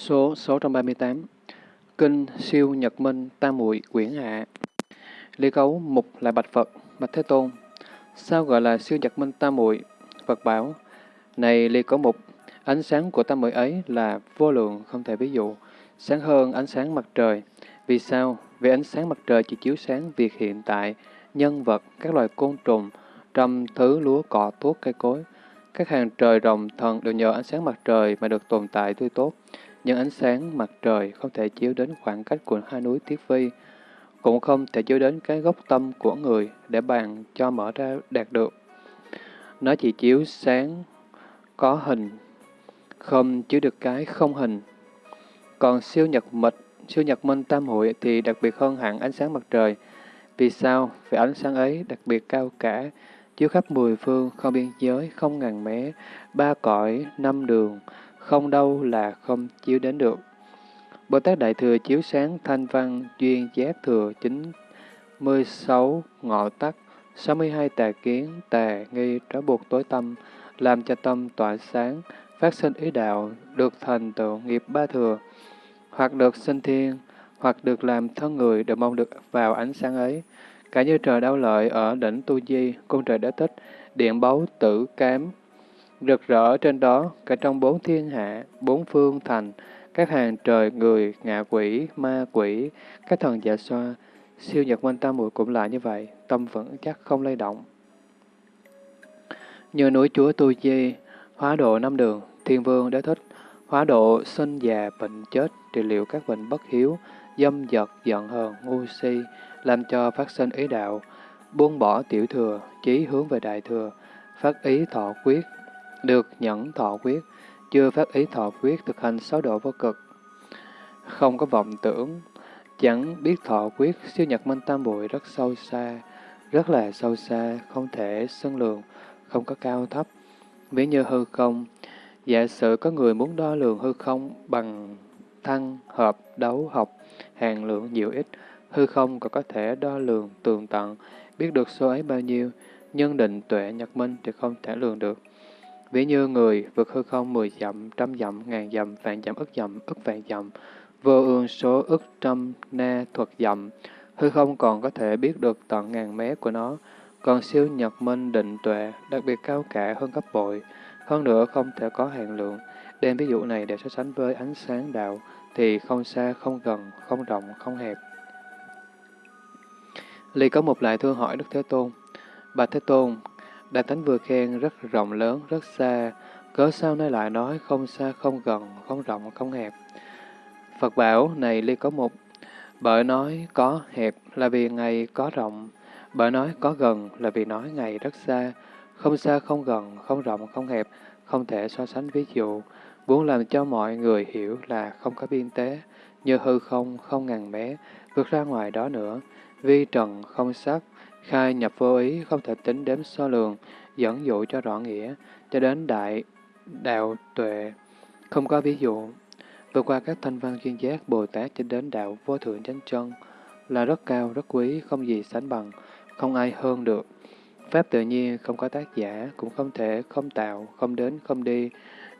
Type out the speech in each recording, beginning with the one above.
Số 638 Kinh Siêu Nhật Minh Tam Muội Quyển Hạ Lý Cấu Mục là Bạch Phật, Bạch Thế Tôn. Sao gọi là siêu Nhật Minh Tam Muội? Phật bảo, này Lý Cấu Mục, ánh sáng của Tam Muội ấy là vô lượng không thể ví dụ, sáng hơn ánh sáng mặt trời. Vì sao? Vì ánh sáng mặt trời chỉ chiếu sáng việc hiện tại, nhân vật, các loài côn trùng, trăm thứ lúa cỏ thuốc cây cối. Các hàng trời rồng thần đều nhờ ánh sáng mặt trời mà được tồn tại tươi tốt nhưng ánh sáng mặt trời không thể chiếu đến khoảng cách của hai núi Tiết Phi, cũng không thể chiếu đến cái gốc tâm của người để bàn cho mở ra đạt được. Nó chỉ chiếu sáng có hình, không chiếu được cái không hình. Còn siêu nhật mịch, siêu nhật minh tam hội thì đặc biệt hơn hẳn ánh sáng mặt trời. Vì sao? Vì ánh sáng ấy đặc biệt cao cả, chiếu khắp mười phương, không biên giới, không ngàn mé, ba cõi, năm đường, không đâu là không chiếu đến được. Bồ Tát Đại Thừa chiếu sáng thanh văn duyên giác thừa 96 ngọ tắc, 62 tà kiến, tà nghi trói buộc tối tâm, làm cho tâm tỏa sáng, phát sinh ý đạo, được thành tựu nghiệp ba thừa, hoặc được sinh thiên, hoặc được làm thân người đều mong được vào ánh sáng ấy. Cả như trời đau lợi ở đỉnh Tu Di, cung trời đã tích, điện báu tử cám, rực rỡ trên đó, cả trong bốn thiên hạ, bốn phương thành, các hàng trời, người, ngạ quỷ, ma quỷ, các thần dạ xoa, siêu nhật minh tam muội cũng là như vậy, tâm vẫn chắc không lay động. Như núi chúa Tu Di, hóa độ năm đường, thiên vương đế thích, hóa độ sinh già bệnh chết, trị liệu các bệnh bất hiếu, dâm dật, giận hờn, ngu si, làm cho phát sinh ý đạo, buông bỏ tiểu thừa, chí hướng về đại thừa, phát ý thọ quyết, được nhẫn thọ quyết, chưa phát ý thọ quyết thực hành sáu độ vô cực. Không có vọng tưởng, chẳng biết thọ quyết, siêu nhật minh tam bụi rất sâu xa, rất là sâu xa, không thể sân lường, không có cao thấp. Ví như hư không, giả sử có người muốn đo lường hư không bằng thăng, hợp, đấu, học, hàng lượng nhiều ít, hư không còn có thể đo lường tường tận, biết được số ấy bao nhiêu, nhân định tuệ nhật minh thì không thể lường được. Ví như người vượt hư không mười dặm, trăm dặm, ngàn dặm, vạn dặm, ức dặm, ức vạn dặm, vô ương số ức trăm na thuật dặm, hư không còn có thể biết được tận ngàn mé của nó, còn siêu nhật minh định tuệ, đặc biệt cao cả hơn gấp bội, hơn nữa không thể có hạn lượng. Đem ví dụ này để so sánh với ánh sáng đạo, thì không xa, không gần, không rộng, không hẹp. Ly có một lại thưa hỏi Đức Thế Tôn, Bạch Thế Tôn, Đại Thánh vừa khen rất rộng lớn, rất xa, cớ sao nay lại nói không xa, không gần, không rộng, không hẹp. Phật bảo, này ly có một, bởi nói có hẹp là vì ngày có rộng, bởi nói có gần là vì nói ngày rất xa, không xa, không gần, không rộng, không hẹp, không thể so sánh ví dụ, muốn làm cho mọi người hiểu là không có biên tế, như hư không, không ngàn mé, vượt ra ngoài đó nữa, vi trần, không sắc, khai nhập vô ý không thể tính đếm so lường, dẫn dụ cho rõ nghĩa, cho đến đại đạo tuệ, không có ví dụ. Vượt qua các thanh văn chuyên giác Bồ Tát cho đến đạo vô thượng chánh chân là rất cao, rất quý, không gì sánh bằng, không ai hơn được. Pháp tự nhiên không có tác giả, cũng không thể không tạo, không đến, không đi,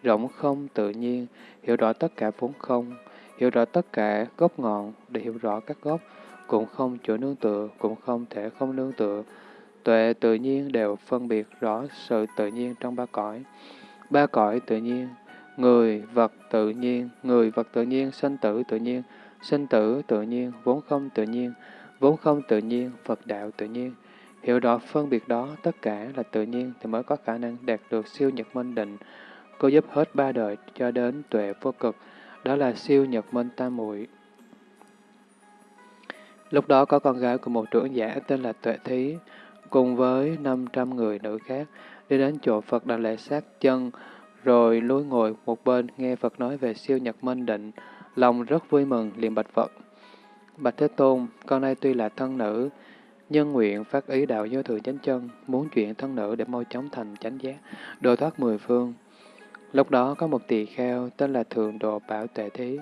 rộng không tự nhiên, hiểu rõ tất cả vốn không, hiểu rõ tất cả gốc ngọn để hiểu rõ các gốc, cũng không chỗ nương tựa, cũng không thể không nương tựa. Tuệ tự nhiên đều phân biệt rõ sự tự nhiên trong ba cõi. Ba cõi tự nhiên, người, vật tự nhiên, người, vật tự nhiên, sinh tử tự nhiên, sinh tử tự nhiên, vốn không tự nhiên, vốn không tự nhiên, Phật đạo tự nhiên. Hiểu rõ phân biệt đó, tất cả là tự nhiên thì mới có khả năng đạt được siêu nhật minh định. Cô giúp hết ba đời cho đến tuệ vô cực, đó là siêu nhật minh tam muội Lúc đó có con gái của một trưởng giả tên là Tuệ Thí, cùng với 500 người nữ khác, đi đến chỗ Phật Đà Lệ sát chân, rồi lối ngồi một bên nghe Phật nói về siêu nhật minh định, lòng rất vui mừng, liền bạch Phật. Bạch Thế Tôn, con nay tuy là thân nữ, nhân nguyện phát ý đạo vô thượng chánh chân, muốn chuyển thân nữ để mau chóng thành chánh giác, đồ thoát mười phương. Lúc đó có một tỳ kheo tên là Thượng Độ Bảo Tuệ Thí,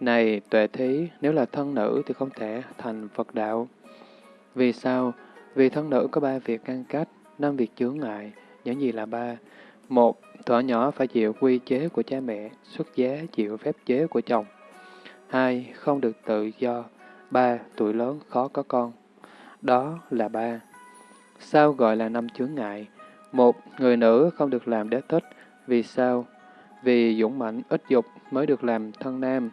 này tuệ thí, nếu là thân nữ thì không thể thành Phật đạo. Vì sao? Vì thân nữ có ba việc ngăn cách, năm việc chướng ngại. Những gì là ba? Một, thỏa nhỏ phải chịu quy chế của cha mẹ, xuất giá chịu phép chế của chồng. Hai, không được tự do. Ba, tuổi lớn khó có con. Đó là ba. Sao gọi là năm chướng ngại? Một, người nữ không được làm đế thích. Vì sao? Vì dũng mãnh ít dục mới được làm thân nam.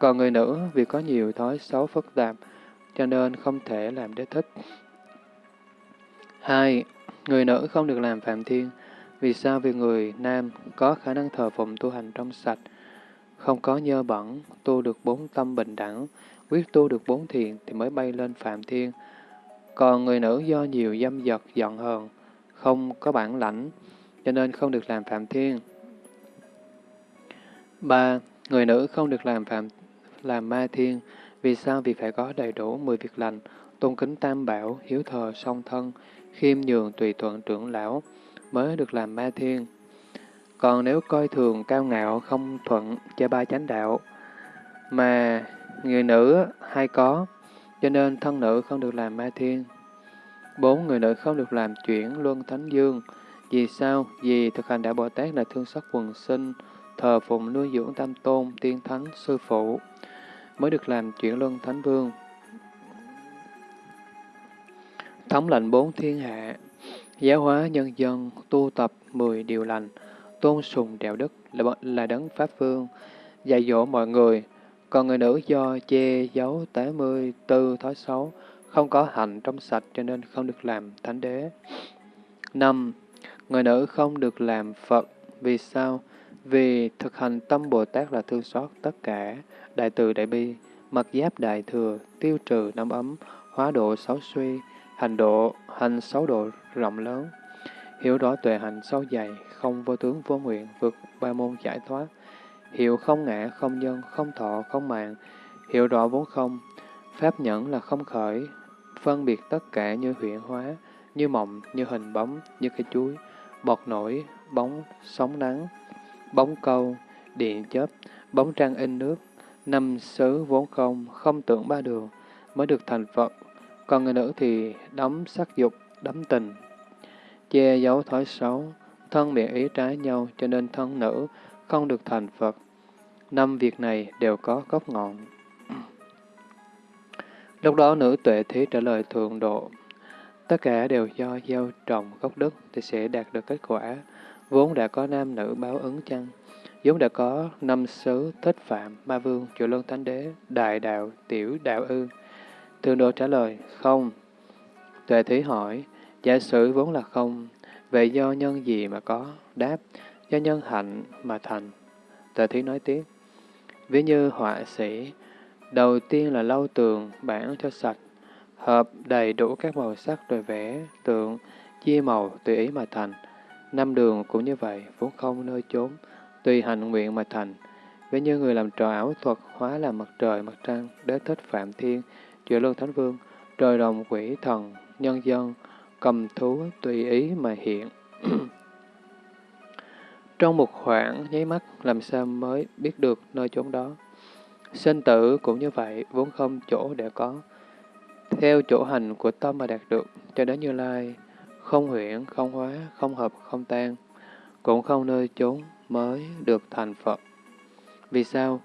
Còn người nữ vì có nhiều thói xấu phức tạp, cho nên không thể làm đế thích. Hai, người nữ không được làm phạm thiên. Vì sao? Vì người nam có khả năng thờ phụng tu hành trong sạch, không có nhơ bẩn, tu được bốn tâm bình đẳng, quyết tu được bốn thiền thì mới bay lên phạm thiên. Còn người nữ do nhiều dâm dật, giận hờn, không có bản lãnh, cho nên không được làm phạm thiên. ba Người nữ không được làm phạm làm ma thiên. Vì sao? Vì phải có đầy đủ mười việc lành, tôn kính tam bảo, hiếu thờ song thân, khiêm nhường tùy thuận trưởng lão, mới được làm ma thiên. Còn nếu coi thường cao ngạo, không thuận cho ba chánh đạo, mà người nữ hay có, cho nên thân nữ không được làm ma thiên. Bốn người nữ không được làm chuyển luân thánh dương. Vì sao? Vì thực hành đạo Bồ Tát là thương xót quần sinh, thờ phụng nuôi dưỡng tam tôn, tiên thánh, sư phụ, mới được làm chuyển luân thánh vương. Thống lệnh bốn thiên hạ, giáo hóa nhân dân, tu tập mười điều lành, tôn sùng đạo đức là, là đấng Pháp Vương, dạy dỗ mọi người, còn người nữ do che giấu 84 thói xấu, không có hạnh trong sạch cho nên không được làm thánh đế. năm Người nữ không được làm Phật. Vì sao? Vì thực hành tâm Bồ Tát là thương xót tất cả, đại từ đại bi, mặc giáp đại thừa, tiêu trừ năm ấm, hóa độ sáu suy, hành độ, hành sáu độ rộng lớn, hiểu rõ tuệ hành sâu dày, không vô tướng vô nguyện, vượt ba môn giải thoát, hiểu không ngã, không nhân, không thọ, không mạng, hiểu rõ vốn không, pháp nhẫn là không khởi, phân biệt tất cả như huyện hóa, như mộng, như hình bóng, như cây chuối, bọt nổi, bóng, sóng nắng, bóng câu, điện chớp, bóng trăng in nước, năm xứ vốn không, không tưởng ba đường, mới được thành Phật. Còn người nữ thì đóng sắc dục, đắm tình, che giấu thói xấu, thân miệng ý trái nhau, cho nên thân nữ không được thành Phật. Năm việc này đều có gốc ngọn. Lúc đó nữ tuệ thí trả lời thượng độ. Tất cả đều do gieo trồng gốc đức thì sẽ đạt được kết quả. Vốn đã có nam nữ báo ứng chăng? vốn đã có năm xứ thích phạm, ma vương, chùa luân thánh đế, đại đạo, tiểu đạo ư. tương độ trả lời, không. Tuệ thí hỏi, giả sử vốn là không, vậy do nhân gì mà có? Đáp, do nhân hạnh mà thành. Tuệ thí nói tiếp, ví như họa sĩ, đầu tiên là lau tường, bản cho sạch, hợp đầy đủ các màu sắc rồi vẽ, tượng, chia màu tùy ý mà thành. Năm đường cũng như vậy, vốn không nơi chốn, tùy hành nguyện mà thành. Ví như người làm trò ảo thuật hóa làm mặt trời, mặt trăng, đế thích phạm thiên, chữa luân thánh vương, trời đồng quỷ thần, nhân dân, cầm thú tùy ý mà hiện. Trong một khoảng nháy mắt, làm sao mới biết được nơi chốn đó? Sinh tử cũng như vậy, vốn không chỗ để có. Theo chỗ hành của tâm mà đạt được, cho đến Như Lai, không huyễn, không hóa, không hợp, không tan, cũng không nơi chốn mới được thành Phật. Vì sao?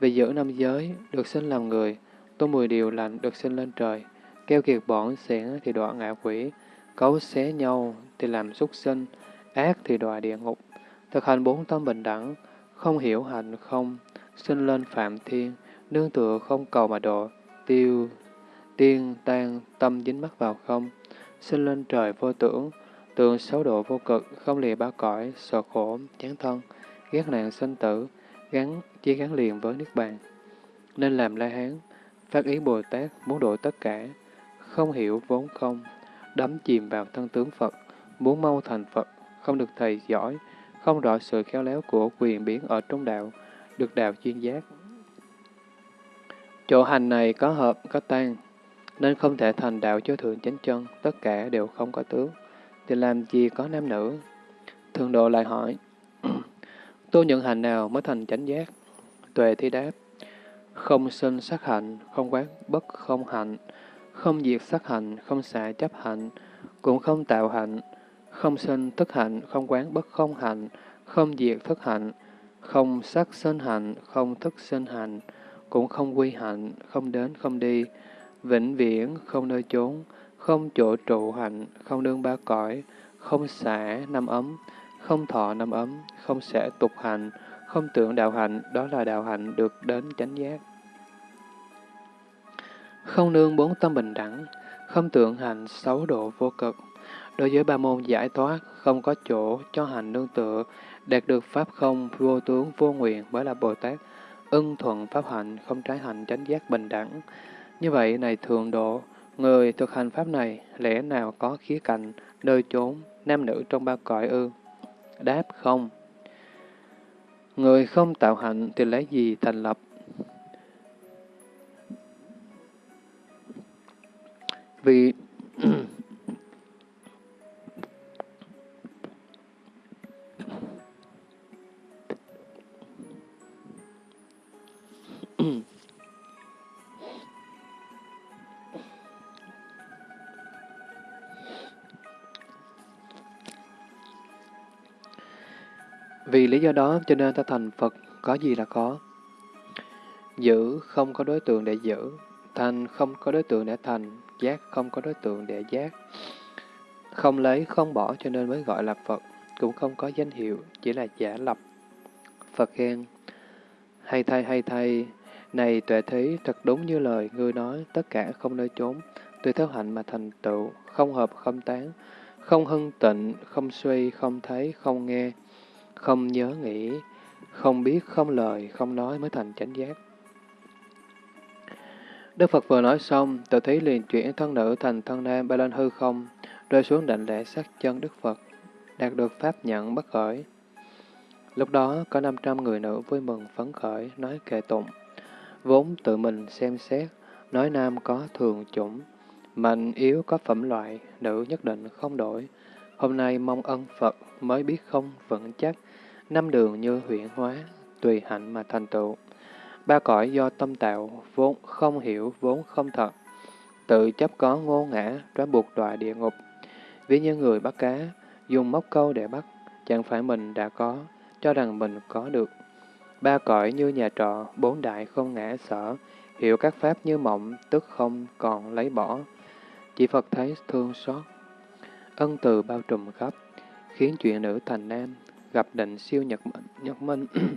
Vì giữ năm giới, được sinh làm người, tu mười điều lành, được sinh lên trời, keo kiệt bọn xẻn thì đọa ngạ quỷ, cấu xé nhau thì làm súc sinh, ác thì đọa địa ngục, thực hành bốn tâm bình đẳng, không hiểu hành không, sinh lên phạm thiên, nương tựa không cầu mà độ, tiêu, tiên, tan, tâm dính mắc vào không, sinh lên trời vô tưởng, tường sáu độ vô cực, không lìa ba cõi, sợ khổ, chán thân, ghét nạn sinh tử, gắn, chỉ gắn liền với Niết Bàn. Nên làm La Hán, phát ý Bồ Tát muốn độ tất cả, không hiểu vốn không, đắm chìm vào thân tướng Phật, muốn mau thành Phật, không được thầy giỏi, không rõ sự khéo léo của quyền biến ở trong đạo, được đạo chuyên giác. Chỗ hành này có hợp, có tan, nên không thể thành đạo cho thượng chánh chân, tất cả đều không có tướng, thì làm gì có nam nữ? Thường độ lại hỏi, tu nhận hành nào mới thành chánh giác? Tuệ thi đáp, không sinh sắc hạnh, không quán bất không hạnh, không diệt sắc hạnh, không xả chấp hạnh, cũng không tạo hạnh, không sinh thức hạnh, không quán bất không hạnh, không diệt thức hạnh, không sắc sinh hạnh, không thức sinh hạnh, cũng không quy hạnh, không đến không đi, vĩnh viễn, không nơi chốn, không chỗ trụ hạnh, không đương ba cõi, không xả năm ấm, không thọ năm ấm, không sẽ tục hạnh, không tưởng đạo hạnh, đó là đạo hạnh được đến chánh giác. Không nương bốn tâm bình đẳng, không tưởng hành sáu độ vô cực. Đối với ba môn giải thoát, không có chỗ cho hành nương tựa, đạt được pháp không, vô tướng, vô nguyện mới là Bồ Tát, ưng thuận pháp hạnh, không trái hạnh, chánh giác bình đẳng. Như vậy, này thường độ, người thực hành pháp này, lẽ nào có khía cạnh, nơi chốn, nam nữ trong ba cõi ư? Đáp không. Người không tạo hạnh thì lấy gì thành lập? Vì Vì lý do đó cho nên ta thành Phật có gì là có. Giữ không có đối tượng để giữ, thành không có đối tượng để thành, giác không có đối tượng để giác. Không lấy, không bỏ cho nên mới gọi là Phật, cũng không có danh hiệu, chỉ là giả lập. Phật khen, hay thay hay thay, này tuệ thí, thật đúng như lời ngươi nói, tất cả không nơi trốn, tùy theo hạnh mà thành tựu, không hợp không tán, không hưng tịnh, không suy, không thấy, không nghe, không nhớ nghĩ, không biết, không lời, không nói mới thành chánh giác. Đức Phật vừa nói xong, tự thấy liền chuyển thân nữ thành thân nam bay lên hư không, rơi xuống đảnh lễ sát chân Đức Phật, đạt được pháp nhận bất khởi. Lúc đó có 500 người nữ vui mừng phấn khởi, nói kệ tụng, vốn tự mình xem xét, nói nam có thường chủng, mạnh yếu có phẩm loại, nữ nhất định không đổi. Hôm nay mong ân Phật mới biết không vững chắc, năm đường như huyện hóa, tùy hạnh mà thành tựu. Ba cõi do tâm tạo, vốn không hiểu, vốn không thật. Tự chấp có ngô ngã, trói buộc đọa địa ngục. Ví như người bắt cá, dùng móc câu để bắt, chẳng phải mình đã có, cho rằng mình có được. Ba cõi như nhà trọ, bốn đại không ngã sở, hiểu các pháp như mộng, tức không còn lấy bỏ. Chỉ Phật thấy thương xót, ân từ bao trùm khắp, khiến chuyện nữ thành nam, gặp định siêu nhật, nhật minh.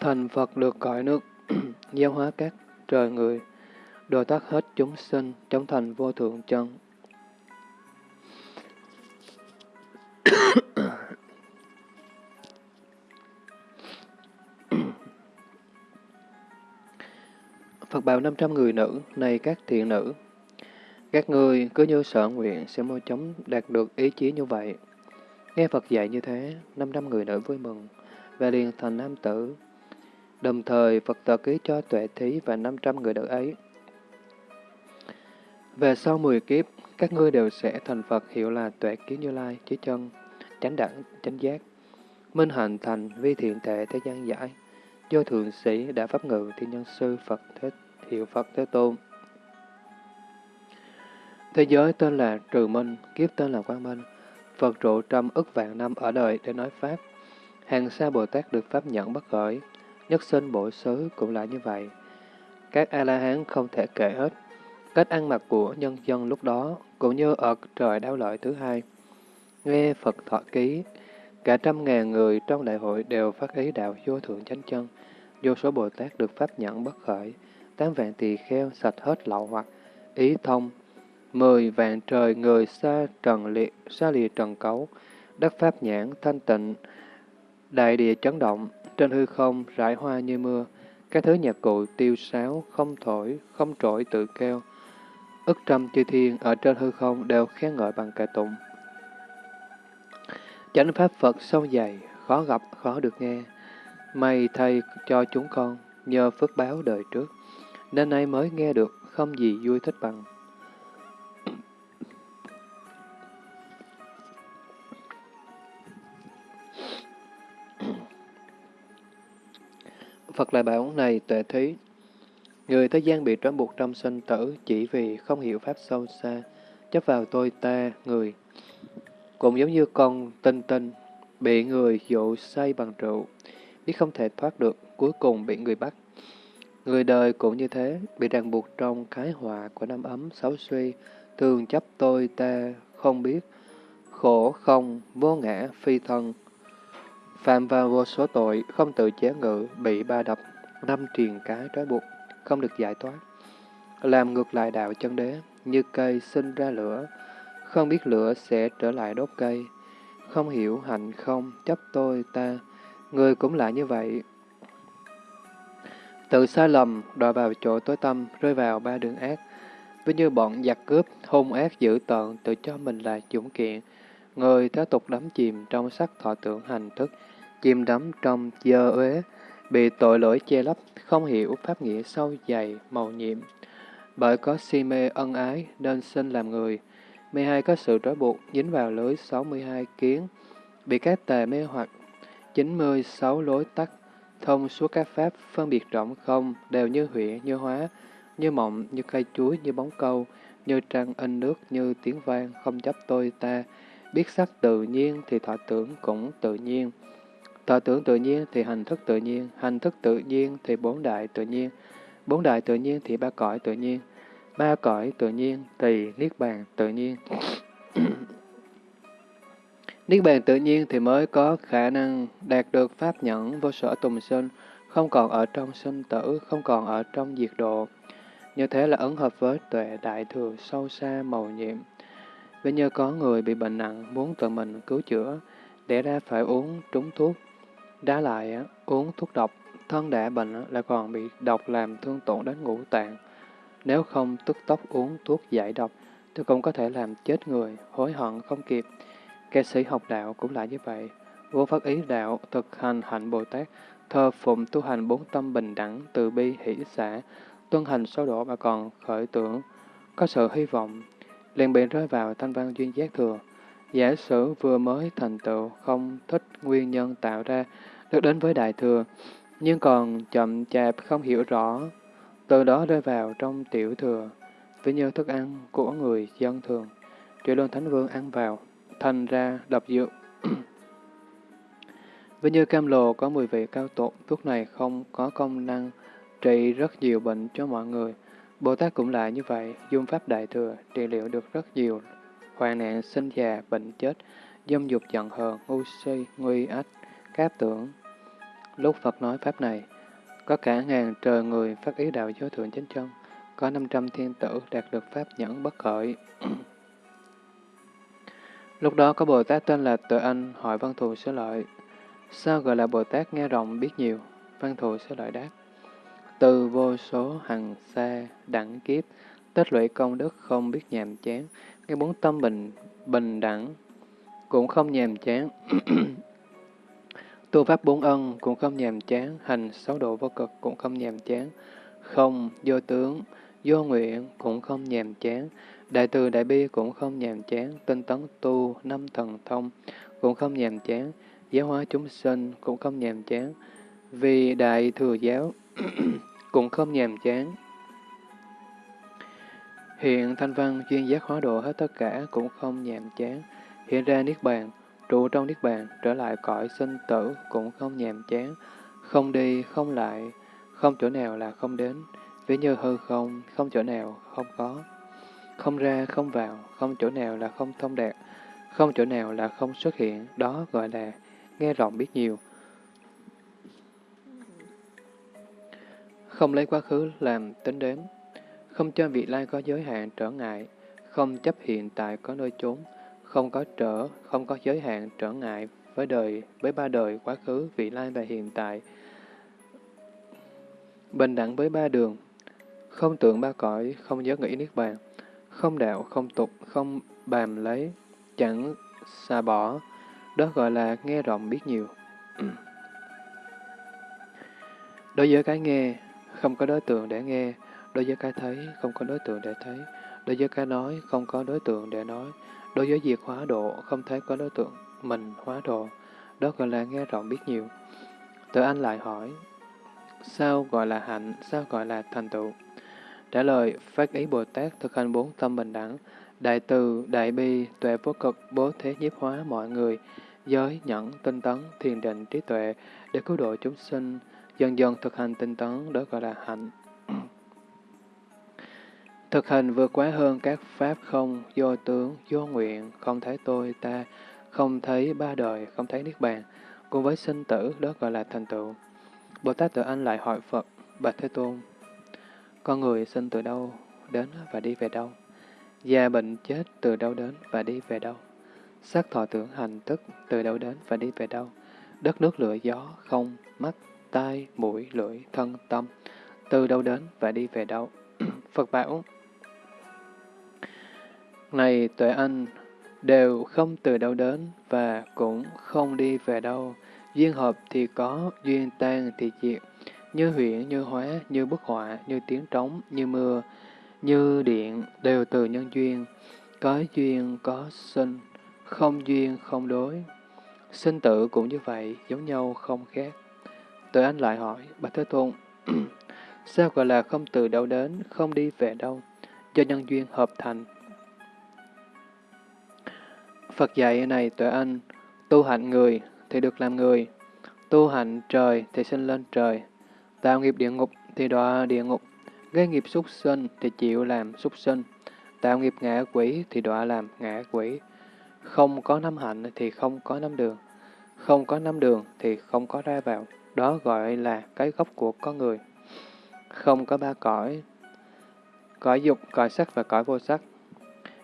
Thành Phật được cõi nước, giáo hóa các trời người, đồ tác hết chúng sinh, trong thành vô thượng chân. Phật bảo 500 người nữ, này các thiện nữ, các người cứ như sở nguyện sẽ mau chóng đạt được ý chí như vậy. Nghe Phật dạy như thế, 500 người nữ vui mừng, và liền thành nam tử. Đồng thời, Phật tờ ký cho tuệ thí và 500 người nữ ấy. Về sau 10 kiếp, các ngươi đều sẽ thành Phật hiệu là tuệ kiến như lai, chí chân, chánh đẳng, chánh giác. Minh hạnh thành vi thiện tệ thế gian giải. Do thượng sĩ đã pháp ngự thiên nhân sư Phật thế hiệu Phật Thế Tôn. Thế giới tên là Trừ Minh, kiếp tên là Quang Minh. Phật trụ trăm ức vạn năm ở đời để nói Pháp. Hàng xa Bồ Tát được Pháp nhận bất khởi. Nhất sinh bổ xứ cũng là như vậy. Các A-la-hán không thể kể hết. Cách ăn mặc của nhân dân lúc đó cũng như ở trời đau lợi thứ hai. Nghe Phật thọ ký, cả trăm ngàn người trong đại hội đều phát ý đạo vô thượng chánh chân. Vô số Bồ Tát được Pháp nhận bất khởi. Tám vạn tỳ kheo sạch hết lậu hoặc, ý thông, mười vạn trời người xa trần liệt, xa lìa trần cấu, đất pháp nhãn thanh tịnh, đại địa chấn động, trên hư không rải hoa như mưa, các thứ nhạc cụ tiêu sáo, không thổi, không trội tự kêu. Ức trăm chư thiên ở trên hư không đều khen ngợi bằng ca tụng. Chánh pháp Phật sâu dày, khó gặp, khó được nghe. May thay cho chúng con, nhờ phước báo đời trước, nên nay mới nghe được, không gì vui thích bằng. Phật lại bảo này tuệ thí, người thế gian bị trói buộc trong sinh tử chỉ vì không hiểu Pháp sâu xa, chấp vào tôi ta, người. Cũng giống như con tinh tinh, bị người dụ say bằng rượu, biết không thể thoát được, cuối cùng bị người bắt. Người đời cũng như thế, bị ràng buộc trong cái họa của năm ấm xấu suy, thường chấp tôi ta không biết, khổ không, vô ngã, phi thân. Phạm vào vô số tội, không tự chế ngự, bị ba đập, năm triền cái trói buộc, không được giải thoát. Làm ngược lại đạo chân đế, như cây sinh ra lửa, không biết lửa sẽ trở lại đốt cây. Không hiểu hạnh không, chấp tôi ta, người cũng lại như vậy. Tự sai lầm, đòi vào chỗ tối tâm, rơi vào ba đường ác. với như bọn giặc cướp, hung ác dữ tợn, tự cho mình là dũng kiện. Người thế tục đắm chìm trong sắc thọ tưởng hành thức, chìm đắm trong dơ uế, bị tội lỗi che lấp, không hiểu pháp nghĩa sâu dày, màu nhiệm. Bởi có si mê ân ái nên sinh làm người, mê hai có sự trói buộc dính vào lưới 62 kiến, bị các tà mê hoặc 96 lối tắt, thông suốt các pháp phân biệt rộng không đều như huyện, như hóa, như mộng, như cây chuối, như bóng câu, như trăng in nước, như tiếng vang, không chấp tôi ta. Biết sắc tự nhiên thì thọ tưởng cũng tự nhiên. Thọ tưởng tự nhiên thì hành thức tự nhiên, hành thức tự nhiên thì bốn đại tự nhiên, bốn đại tự nhiên thì ba cõi tự nhiên, ba cõi tự nhiên thì niết bàn tự nhiên. niết bàn tự nhiên thì mới có khả năng đạt được pháp nhẫn vô sở tùng sinh, không còn ở trong sinh tử, không còn ở trong diệt độ. Như thế là ứng hợp với tuệ đại thừa sâu xa màu nhiệm. Vì như có người bị bệnh nặng muốn tự mình cứu chữa, để ra phải uống trúng thuốc. Đá lại uống thuốc độc, thân đã bệnh là còn bị độc làm thương tổn đến ngũ tạng. Nếu không tức tốc uống thuốc giải độc, thì cũng có thể làm chết người, hối hận không kịp. Ca sĩ học đạo cũng là như vậy. Vô phát ý đạo, thực hành hạnh Bồ Tát, thơ phụng tu hành bốn tâm bình đẳng, từ bi, hỷ xã, tuân hành sâu độ mà còn khởi tưởng, có sự hy vọng, liền bị rơi vào thanh văn duyên giác thừa. Giả sử vừa mới thành tựu, không thích nguyên nhân tạo ra, được đến với đại thừa, nhưng còn chậm chạp không hiểu rõ, từ đó rơi vào trong tiểu thừa, ví như thức ăn của người dân thường. Chuyển luân thánh vương ăn vào, thành ra độc dược. ví như cam lồ có mùi vị cao tột, thuốc này không có công năng trị rất nhiều bệnh cho mọi người. Bồ Tát cũng lại như vậy, dung pháp đại thừa, trị liệu được rất nhiều hoạn nạn sinh già, bệnh chết, dâm dục giận hờn, ngu si, nguy ách, cáp tưởng. Lúc Phật nói pháp này, có cả ngàn trời người phát ý đạo giới thượng chánh chân, có 500 thiên tử đạt được pháp nhẫn bất khởi. Lúc đó có Bồ Tát tên là Tự Anh hỏi Văn Thù Sớ Lợi, sao gọi là Bồ Tát nghe rộng biết nhiều? Văn Thù Sớ Lợi đáp, từ vô số hằng xa, đẳng kiếp, tích lũy công đức không biết nhàm chán, cái bốn tâm bình, bình đẳng, cũng không nhàm chán. tu pháp bốn ân cũng không nhàm chán, hành sáu độ vô cực cũng không nhàm chán, không, vô tướng, vô nguyện cũng không nhàm chán, đại từ đại bi cũng không nhàm chán, tinh tấn tu, năm thần thông cũng không nhàm chán, giáo hóa chúng sinh cũng không nhàm chán, vì đại thừa giáo cũng không nhàm chán. Hiện thanh văn chuyên giác hóa độ hết tất cả cũng không nhàm chán. Hiện ra Niết Bàn, trụ trong Niết Bàn, trở lại cõi sinh tử cũng không nhàm chán. Không đi, không lại, không chỗ nào là không đến. Ví như hư không, không chỗ nào không có. Không ra, không vào, không chỗ nào là không thông đạt, không chỗ nào là không xuất hiện, đó gọi là nghe rộng biết nhiều. Không lấy quá khứ làm tính đến không cho vị lai có giới hạn trở ngại, không chấp hiện tại có nơi trốn, không có trở, không có giới hạn trở ngại với đời, với ba đời, quá khứ, vị lai và hiện tại. Bình đẳng với ba đường, không tưởng ba cõi, không nhớ nghĩ niết bàn, không đạo, không tục, không bàm lấy, chẳng xa bỏ, đó gọi là nghe rộng biết nhiều. Đối với cái nghe, không có đối tượng để nghe, đối với cái thấy, không có đối tượng để thấy, đối với cái nói, không có đối tượng để nói, đối với việc hóa độ, không thấy có đối tượng mình hóa độ, đó gọi là nghe rộng biết nhiều. Tự anh lại hỏi, sao gọi là hạnh, sao gọi là thành tựu? Trả lời, phát ý Bồ Tát thực hành bốn tâm bình đẳng, Đại từ, đại bi, tuệ vô cực, bố thế nhiếp hóa mọi người, giới, nhẫn, tinh tấn, thiền định, trí tuệ, để cứu độ chúng sinh, dần dần thực hành tinh tấn, đó gọi là hạnh. Thực hành vượt quá hơn các pháp không, vô tướng, vô nguyện, không thấy tôi, ta, không thấy ba đời, không thấy Niết Bàn, cùng với sinh tử, đó gọi là thành tựu. Bồ Tát Tự Anh lại hỏi Phật, Bạch Thế Tôn, con người sinh từ đâu, đến và đi về đâu? Già bệnh chết từ đâu đến và đi về đâu? Sắc thọ tưởng hành tức từ đâu đến và đi về đâu? Đất nước lửa gió, không, mắt, tai, mũi, lưỡi, thân, tâm, từ đâu đến và đi về đâu? Phật bảo, này tuệ anh, đều không từ đâu đến và cũng không đi về đâu. Duyên hợp thì có, duyên tan thì diệt, như huyễn, như hóa, như bức họa, như tiếng trống, như mưa, như điện, đều từ nhân duyên. Có duyên, có sinh, không duyên, không đối. Sinh tử cũng như vậy, giống nhau không khác. tuệ anh lại hỏi, Bạch Thế Tôn, sao gọi là không từ đâu đến, không đi về đâu, do nhân duyên hợp thành. Phật dạy này tuệ anh, tu hạnh người thì được làm người, tu hạnh trời thì sinh lên trời, tạo nghiệp địa ngục thì đọa địa ngục, gây nghiệp súc sinh thì chịu làm súc sinh, tạo nghiệp ngã quỷ thì đọa làm ngã quỷ. Không có năm hạnh thì không có năm đường, không có năm đường thì không có ra vào, đó gọi là cái gốc của con người. Không có ba cõi, cõi dục, cõi sắc và cõi vô sắc.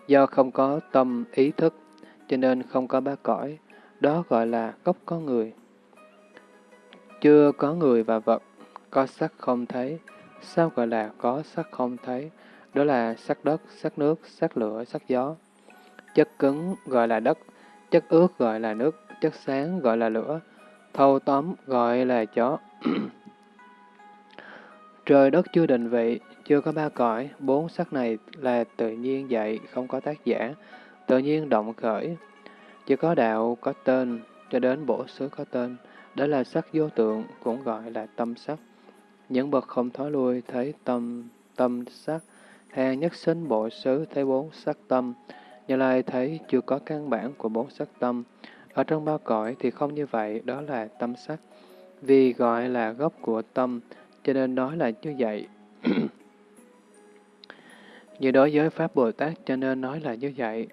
Do không có tâm ý thức, cho nên không có ba cõi, đó gọi là gốc có người. Chưa có người và vật, có sắc không thấy, sao gọi là có sắc không thấy? Đó là sắc đất, sắc nước, sắc lửa, sắc gió. Chất cứng gọi là đất, chất ướt gọi là nước, chất sáng gọi là lửa, thâu tóm gọi là gió. Trời đất chưa định vị, chưa có ba cõi, bốn sắc này là tự nhiên dạy, không có tác giả, tự nhiên động khởi. Chỉ có đạo có tên, cho đến bổ xứ có tên, đó là sắc vô tượng, cũng gọi là tâm sắc. Những bậc không thói lui thấy tâm, tâm sắc, hàng nhất sinh bộ xứ thấy bốn sắc tâm, Như Lai thấy chưa có căn bản của bốn sắc tâm. Ở trong bao cõi thì không như vậy, đó là tâm sắc. Vì gọi là gốc của tâm, cho nên nói là như vậy. như đối với Pháp Bồ Tát cho nên nói là như vậy.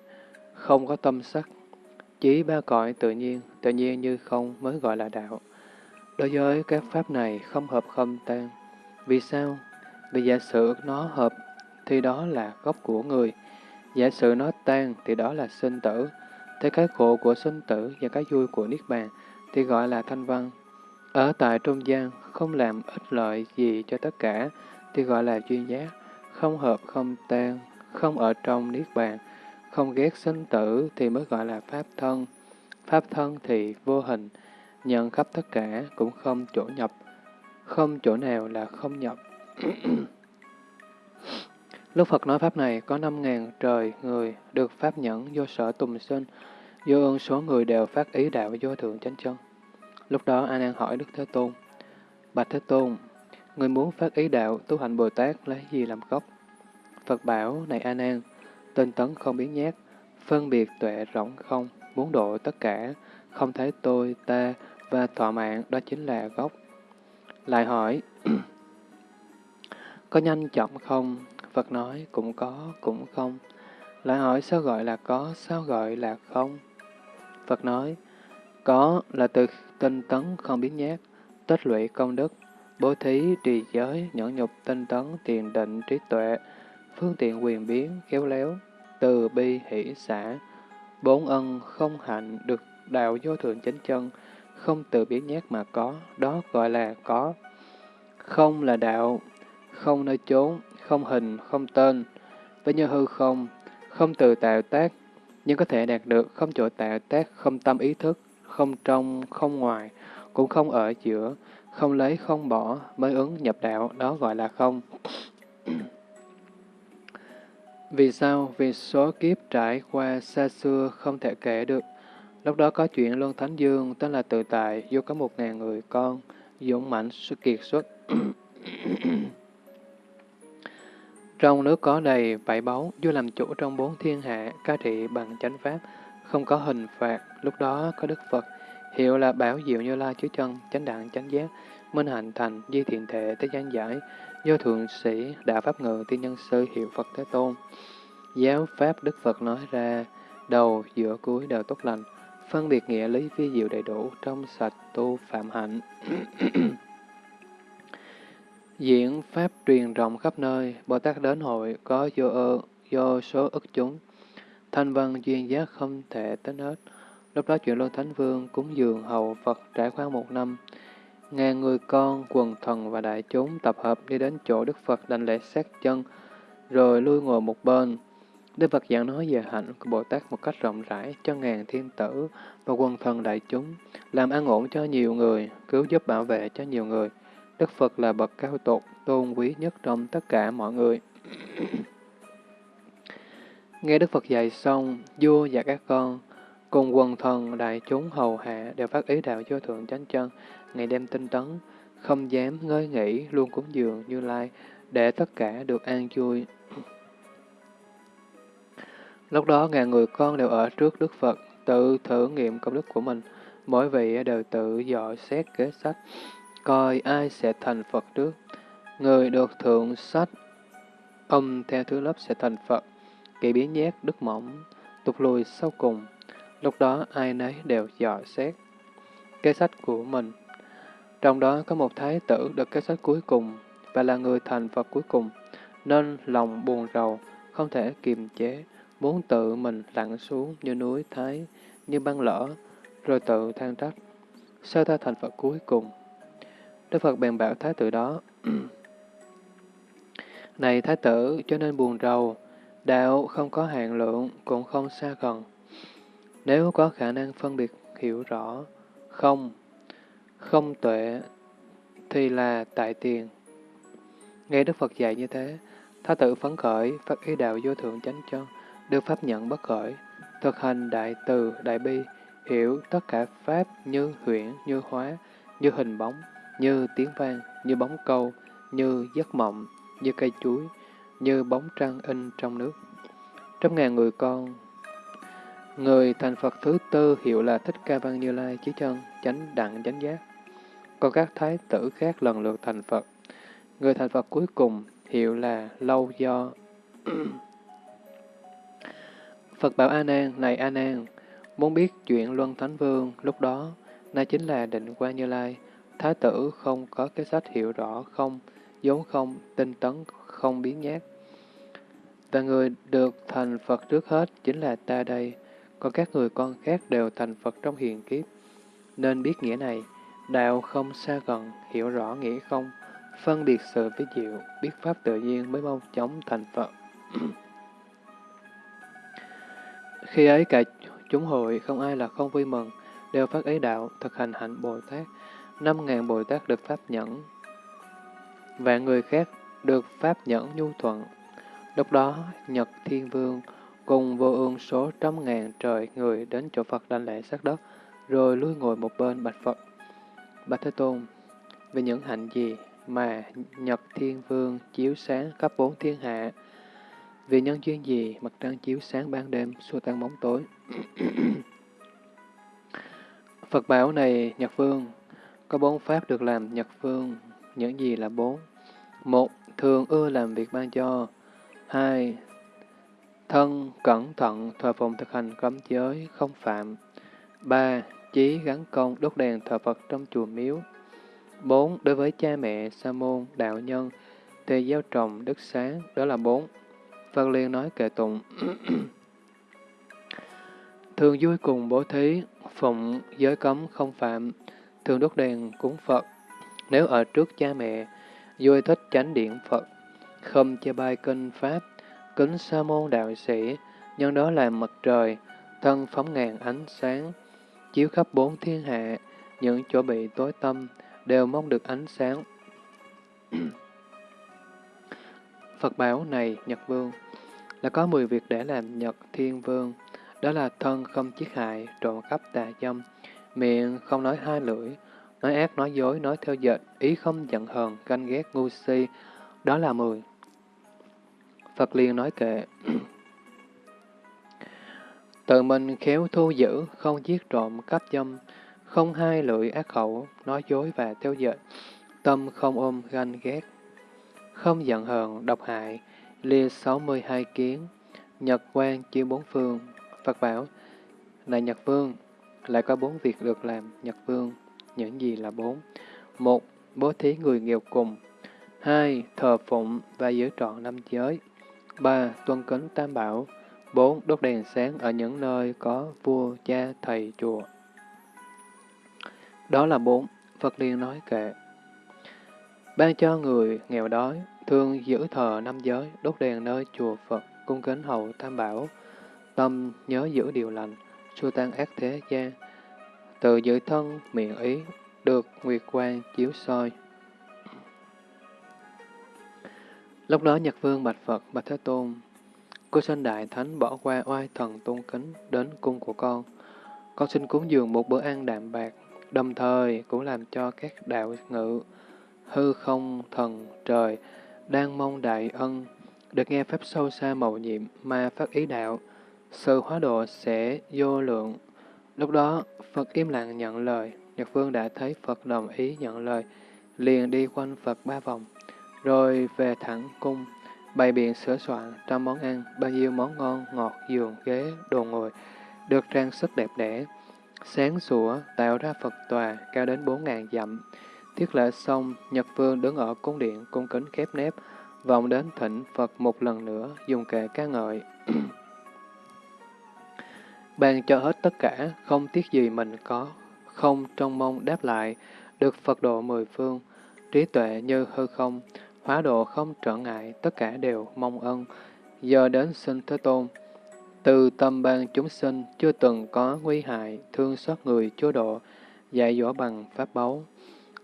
Không có tâm sắc. Chỉ ba cõi tự nhiên, tự nhiên như không mới gọi là đạo. Đối với các pháp này không hợp không tan. Vì sao? Vì giả sử nó hợp thì đó là gốc của người. Giả sử nó tan thì đó là sinh tử. Thế cái khổ của sinh tử và cái vui của Niết Bàn thì gọi là thanh văn. Ở tại trung gian không làm ích lợi gì cho tất cả thì gọi là duyên giác. Không hợp không tan, không ở trong Niết Bàn, không ghét sinh tử thì mới gọi là Pháp thân. Pháp thân thì vô hình, nhận khắp tất cả cũng không chỗ nhập, không chỗ nào là không nhập. Lúc Phật nói Pháp này, có năm ngàn trời người được Pháp nhẫn vô sở tùng sinh, vô ơn số người đều phát ý đạo vô thượng chánh chân. Lúc đó A Nan hỏi Đức Thế Tôn, Bạch Thế Tôn, người muốn phát ý đạo tu hành Bồ Tát lấy gì làm gốc? Phật bảo, này A Nan, tinh tấn không biến nhát, phân biệt tuệ rỗng không, muốn độ tất cả, không thấy tôi, ta và thọ mạng, đó chính là gốc. Lại hỏi, có nhanh chậm không? Phật nói, cũng có, cũng không. Lại hỏi sao gọi là có, sao gọi là không? Phật nói, có là từ tinh tấn không biến nhát, tích lũy công đức, bố thí, trì giới, nhẫn nhục, tinh tấn, tiền định, trí tuệ, phương tiện quyền biến, khéo léo, từ bi, hỷ, xã, bốn ân, không hạnh, được đạo vô thượng chánh chân, không tự biến nhát mà có, đó gọi là có. Không là đạo, không nơi chốn, không hình, không tên, với như hư không, không từ tạo tác, nhưng có thể đạt được, không chỗ tạo tác, không tâm ý thức, không trong, không ngoài, cũng không ở giữa, không lấy, không bỏ, mới ứng nhập đạo, đó gọi là không. Vì sao? Vì số kiếp trải qua xa xưa không thể kể được. Lúc đó có chuyện Luân Thánh Dương, tên là Tự Tại, vô có một ngàn người con, dũng mạnh, kiệt xuất. Trong nước có đầy bảy báu, vua làm chủ trong bốn thiên hạ, ca trị bằng chánh pháp, không có hình phạt, lúc đó có Đức Phật, hiệu là bảo diệu như la chứa chân, chánh đạn chánh giác, minh hạnh thành, di thiện thể, thế gian giải, do thượng sĩ, đạo pháp ngự, tiên nhân sư, hiệu Phật Thế Tôn. Giáo pháp Đức Phật nói ra, đầu, giữa, cuối đều tốt lành, phân biệt nghĩa lý vi diệu đầy đủ, trong sạch tu phạm hạnh. Diễn Pháp truyền rộng khắp nơi, Bồ Tát đến hội có vô ơ, do số ức chúng. Thanh văn duyên giác không thể tính hết. Lúc đó chuyện Luân Thánh Vương cúng dường hầu Phật trải qua một năm. Ngàn người con, quần thần và đại chúng tập hợp đi đến chỗ Đức Phật đành lễ sát chân, rồi lui ngồi một bên. Đức Phật giảng nói về hạnh của Bồ Tát một cách rộng rãi cho ngàn thiên tử và quần thần đại chúng, làm an ổn cho nhiều người, cứu giúp bảo vệ cho nhiều người. Đức Phật là bậc cao tột, tôn quý nhất trong tất cả mọi người. Nghe Đức Phật dạy xong, vua và các con, cùng quần thần đại chúng hầu hạ đều phát ý đạo vô thượng chánh chân, ngày đêm tinh tấn, không dám ngơi nghỉ, luôn cúng dường như lai, để tất cả được an vui. Lúc đó ngàn người con đều ở trước Đức Phật, tự thử nghiệm công đức của mình, mỗi vị đều tự dõi xét kế sách, coi ai sẽ thành Phật trước. Người được thượng sách, âm theo thứ lớp sẽ thành Phật, kỳ biến nhét đức mỏng, tục lùi sau cùng. Lúc đó ai nấy đều dò xét kế sách của mình. Trong đó có một thái tử được kết sách cuối cùng và là người thành Phật cuối cùng, nên lòng buồn rầu, không thể kiềm chế, muốn tự mình lặn xuống như núi Thái, như băng lỡ, rồi tự than trách. Sao ta thành Phật cuối cùng? Đức Phật bèn bảo thái tử đó, Này thái tử, cho nên buồn rầu, đạo không có hạn lượng, cũng không xa gần. Nếu có khả năng phân biệt hiểu rõ, không, không tuệ, thì là tại tiền. Nghe Đức Phật dạy như thế, Tha tự phấn khởi, phát ý đạo vô thượng chánh chân, được pháp nhận bất khởi, thực hành đại từ, đại bi, hiểu tất cả pháp như huyễn, như hóa, như hình bóng, như tiếng vang, như bóng câu, như giấc mộng, như cây chuối, như bóng trăng in trong nước. trăm ngàn người con, người thành Phật thứ tư hiệu là Thích Ca Văn Như Lai Chí Chân, chánh đặng chánh giác. Còn các thái tử khác lần lượt thành Phật. Người thành Phật cuối cùng hiệu là Lâu Do. Phật bảo A Nan, này A Nan, muốn biết chuyện Luân Thánh Vương lúc đó, nay chính là định quan Như Lai, Thái tử không có cái sách hiểu rõ không, vốn không, tinh tấn, không biến nhát. Và người được thành Phật trước hết chính là ta đây, còn các người con khác đều thành Phật trong hiền kiếp. Nên biết nghĩa này, đạo không xa gần, hiểu rõ nghĩa không, phân biệt sự với diệu, biết pháp tự nhiên mới mong chóng thành Phật. Khi ấy cả chúng hội không ai là không vui mừng, đều phát ấy đạo, thực hành hạnh Bồ Tát, năm ngàn Bồ Tát được Pháp nhẫn, và người khác được Pháp nhẫn nhu thuận. Lúc đó, Nhật Thiên Vương cùng vô ương số trăm ngàn trời người đến chỗ Phật đảnh lễ sát đất, rồi lui ngồi một bên bạch Phật. Bạch Thế Tôn, về những hạnh gì mà Nhật Thiên Vương chiếu sáng khắp bốn thiên hạ, vì nhân duyên gì mặt trăng chiếu sáng ban đêm, xua tan bóng tối. Phật bảo này, Nhật Vương, có bốn pháp được làm nhật vương, những gì là bốn? Một, thường ưa làm việc ban cho. Hai, thân cẩn thận thờ phụng thực hành cấm giới, không phạm. Ba, chí gắn công đốt đèn thờ Phật trong chùa miếu. Bốn, đối với cha mẹ, sa môn, đạo nhân, thì gieo trồng đức sáng, đó là bốn. Phật liền nói kệ tụng. Thường vui cùng bố thí, phụng giới cấm không phạm, thường đốt đèn cúng Phật. Nếu ở trước cha mẹ, vui thích chánh điện Phật, không chê bai kinh Pháp, kính sa môn đạo sĩ, nhân đó là mặt trời, thân phóng ngàn ánh sáng, chiếu khắp bốn thiên hạ, những chỗ bị tối tâm, đều mong được ánh sáng. Phật bảo này, Nhật Vương, là có 10 việc để làm Nhật Thiên Vương, đó là thân không chiết hại, trộm cắp tà dâm, Miệng không nói hai lưỡi, nói ác nói dối, nói theo dệt, ý không giận hờn, ganh ghét ngu si, đó là mười. Phật liền nói kệ. Tự mình khéo thu giữ, không giết trộm, cắp dâm, không hai lưỡi ác khẩu, nói dối và theo dệt, tâm không ôm ganh ghét, không giận hờn, độc hại, lia 62 kiến, nhật quan chiếu bốn phương. Phật bảo, này Nhật Vương, lại có bốn việc được làm, Nhật Vương. Những gì là bốn? Một, bố thí người nghèo cùng. Hai, thờ phụng và giữ trọn năm giới. Ba, tuân kính tam bảo. Bốn, đốt đèn sáng ở những nơi có vua, cha, thầy, chùa. Đó là bốn. Phật liền nói kệ. Ban cho người nghèo đói, thương giữ thờ năm giới, đốt đèn nơi chùa Phật, cung kính hậu tam bảo, tâm nhớ giữ điều lành, xua tan ác thế gian, tự giữ thân miệng ý, được nguyệt quang chiếu soi. Lúc đó Nhật Vương bạch Phật, bạch Thế Tôn, cô sinh đại thánh bỏ qua oai thần tôn kính đến cung của con. Con xin cúng dường một bữa ăn đạm bạc, đồng thời cũng làm cho các đạo ngự, hư không, thần, trời, đang mong đại ân, được nghe pháp sâu xa màu nhiệm mà phát ý đạo, sự hóa độ sẽ vô lượng. Lúc đó, Phật im lặng nhận lời, Nhật Vương đã thấy Phật đồng ý nhận lời, liền đi quanh Phật ba vòng, rồi về thẳng cung, bày biện sửa soạn trăm món ăn, bao nhiêu món ngon, ngọt, giường, ghế, đồ ngồi, được trang sức đẹp đẽ, sáng sủa, tạo ra Phật tòa cao đến bốn ngàn dặm. Thiết lễ xong, Nhật Vương đứng ở cung điện cung kính khép nép, vọng đến thỉnh Phật một lần nữa, dùng kệ ca ngợi. Ban cho hết tất cả, không tiếc gì mình có, không trong mong đáp lại, được Phật độ mười phương, trí tuệ như hư không, hóa độ không trở ngại, tất cả đều mong ân. Giờ đến sinh Thế Tôn, từ tâm ban chúng sinh chưa từng có nguy hại, thương xót người chúa độ, dạy dỗ bằng pháp báu.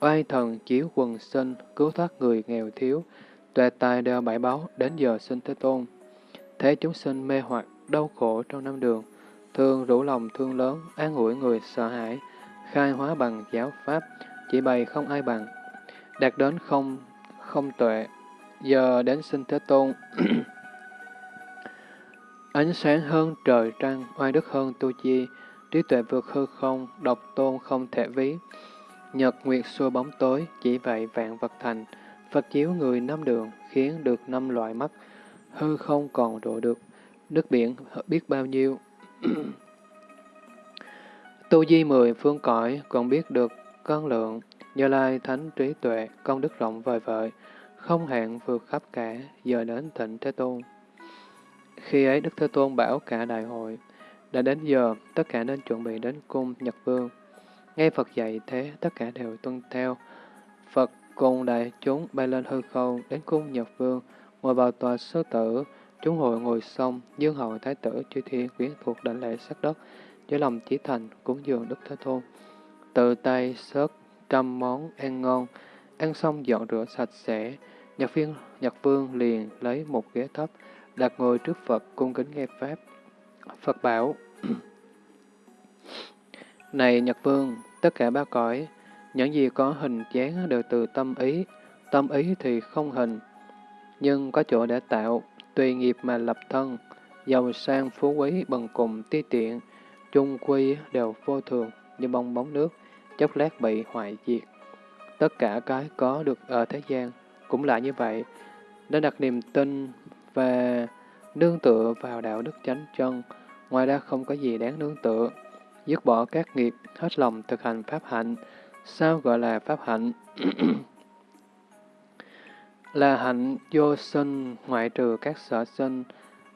Oai thần chiếu quần sinh, cứu thoát người nghèo thiếu, tuệ tài đeo bãi báu, đến giờ sinh Thế Tôn. Thế chúng sinh mê hoặc, đau khổ trong năm đường, thương rủ lòng thương lớn, an ủi người sợ hãi, khai hóa bằng giáo pháp, chỉ bày không ai bằng, đạt đến không, không tuệ, giờ đến sinh Thế Tôn. Ánh sáng hơn trời trăng, oai đức hơn tu chi, trí tuệ vượt hư không, độc tôn không thể ví. Nhật nguyệt xua bóng tối, chỉ vậy vạn vật thành, Phật chiếu người năm đường, khiến được năm loại mắt, hư không còn độ được, nước biển biết bao nhiêu. tu di mười phương cõi còn biết được con lượng, như Lai thánh trí tuệ, công đức rộng vời vợi, không hạn vượt khắp cả, giờ đến thịnh Thế Tôn. Khi ấy Đức Thế Tôn bảo cả đại hội, đã đến giờ, tất cả nên chuẩn bị đến cung Nhật Vương. Nghe Phật dạy thế, tất cả đều tuân theo. Phật cùng đại chúng bay lên hư không, đến cung Nhật Vương, ngồi vào tòa sư tử, chúng hội ngồi xong, dương hậu thái tử chư thiên quyến thuộc đảnh lễ sắc đất, với lòng chỉ thành, cúng dường Đức Thế Tôn. Tự tay sớt trăm món ăn ngon, ăn xong dọn rửa sạch sẽ, Nhật viên Nhật Vương liền lấy một ghế thấp, đặt ngồi trước Phật cung kính nghe Pháp. Phật bảo, Này Nhật Vương, tất cả ba cõi, những gì có hình dáng đều từ tâm ý, tâm ý thì không hình, nhưng có chỗ để tạo, tùy nghiệp mà lập thân, giàu sang phú quý bằng cùng ti tiện, chung quy đều vô thường như bong bóng nước, chốc lát bị hoại diệt. Tất cả cái có được ở thế gian cũng là như vậy, nên đặt niềm tin và nương tựa vào đạo đức chánh chân, ngoài ra không có gì đáng nương tựa. Dứt bỏ các nghiệp, hết lòng thực hành pháp hạnh. Sao gọi là pháp hạnh? là hạnh vô sinh, ngoại trừ các sở sinh,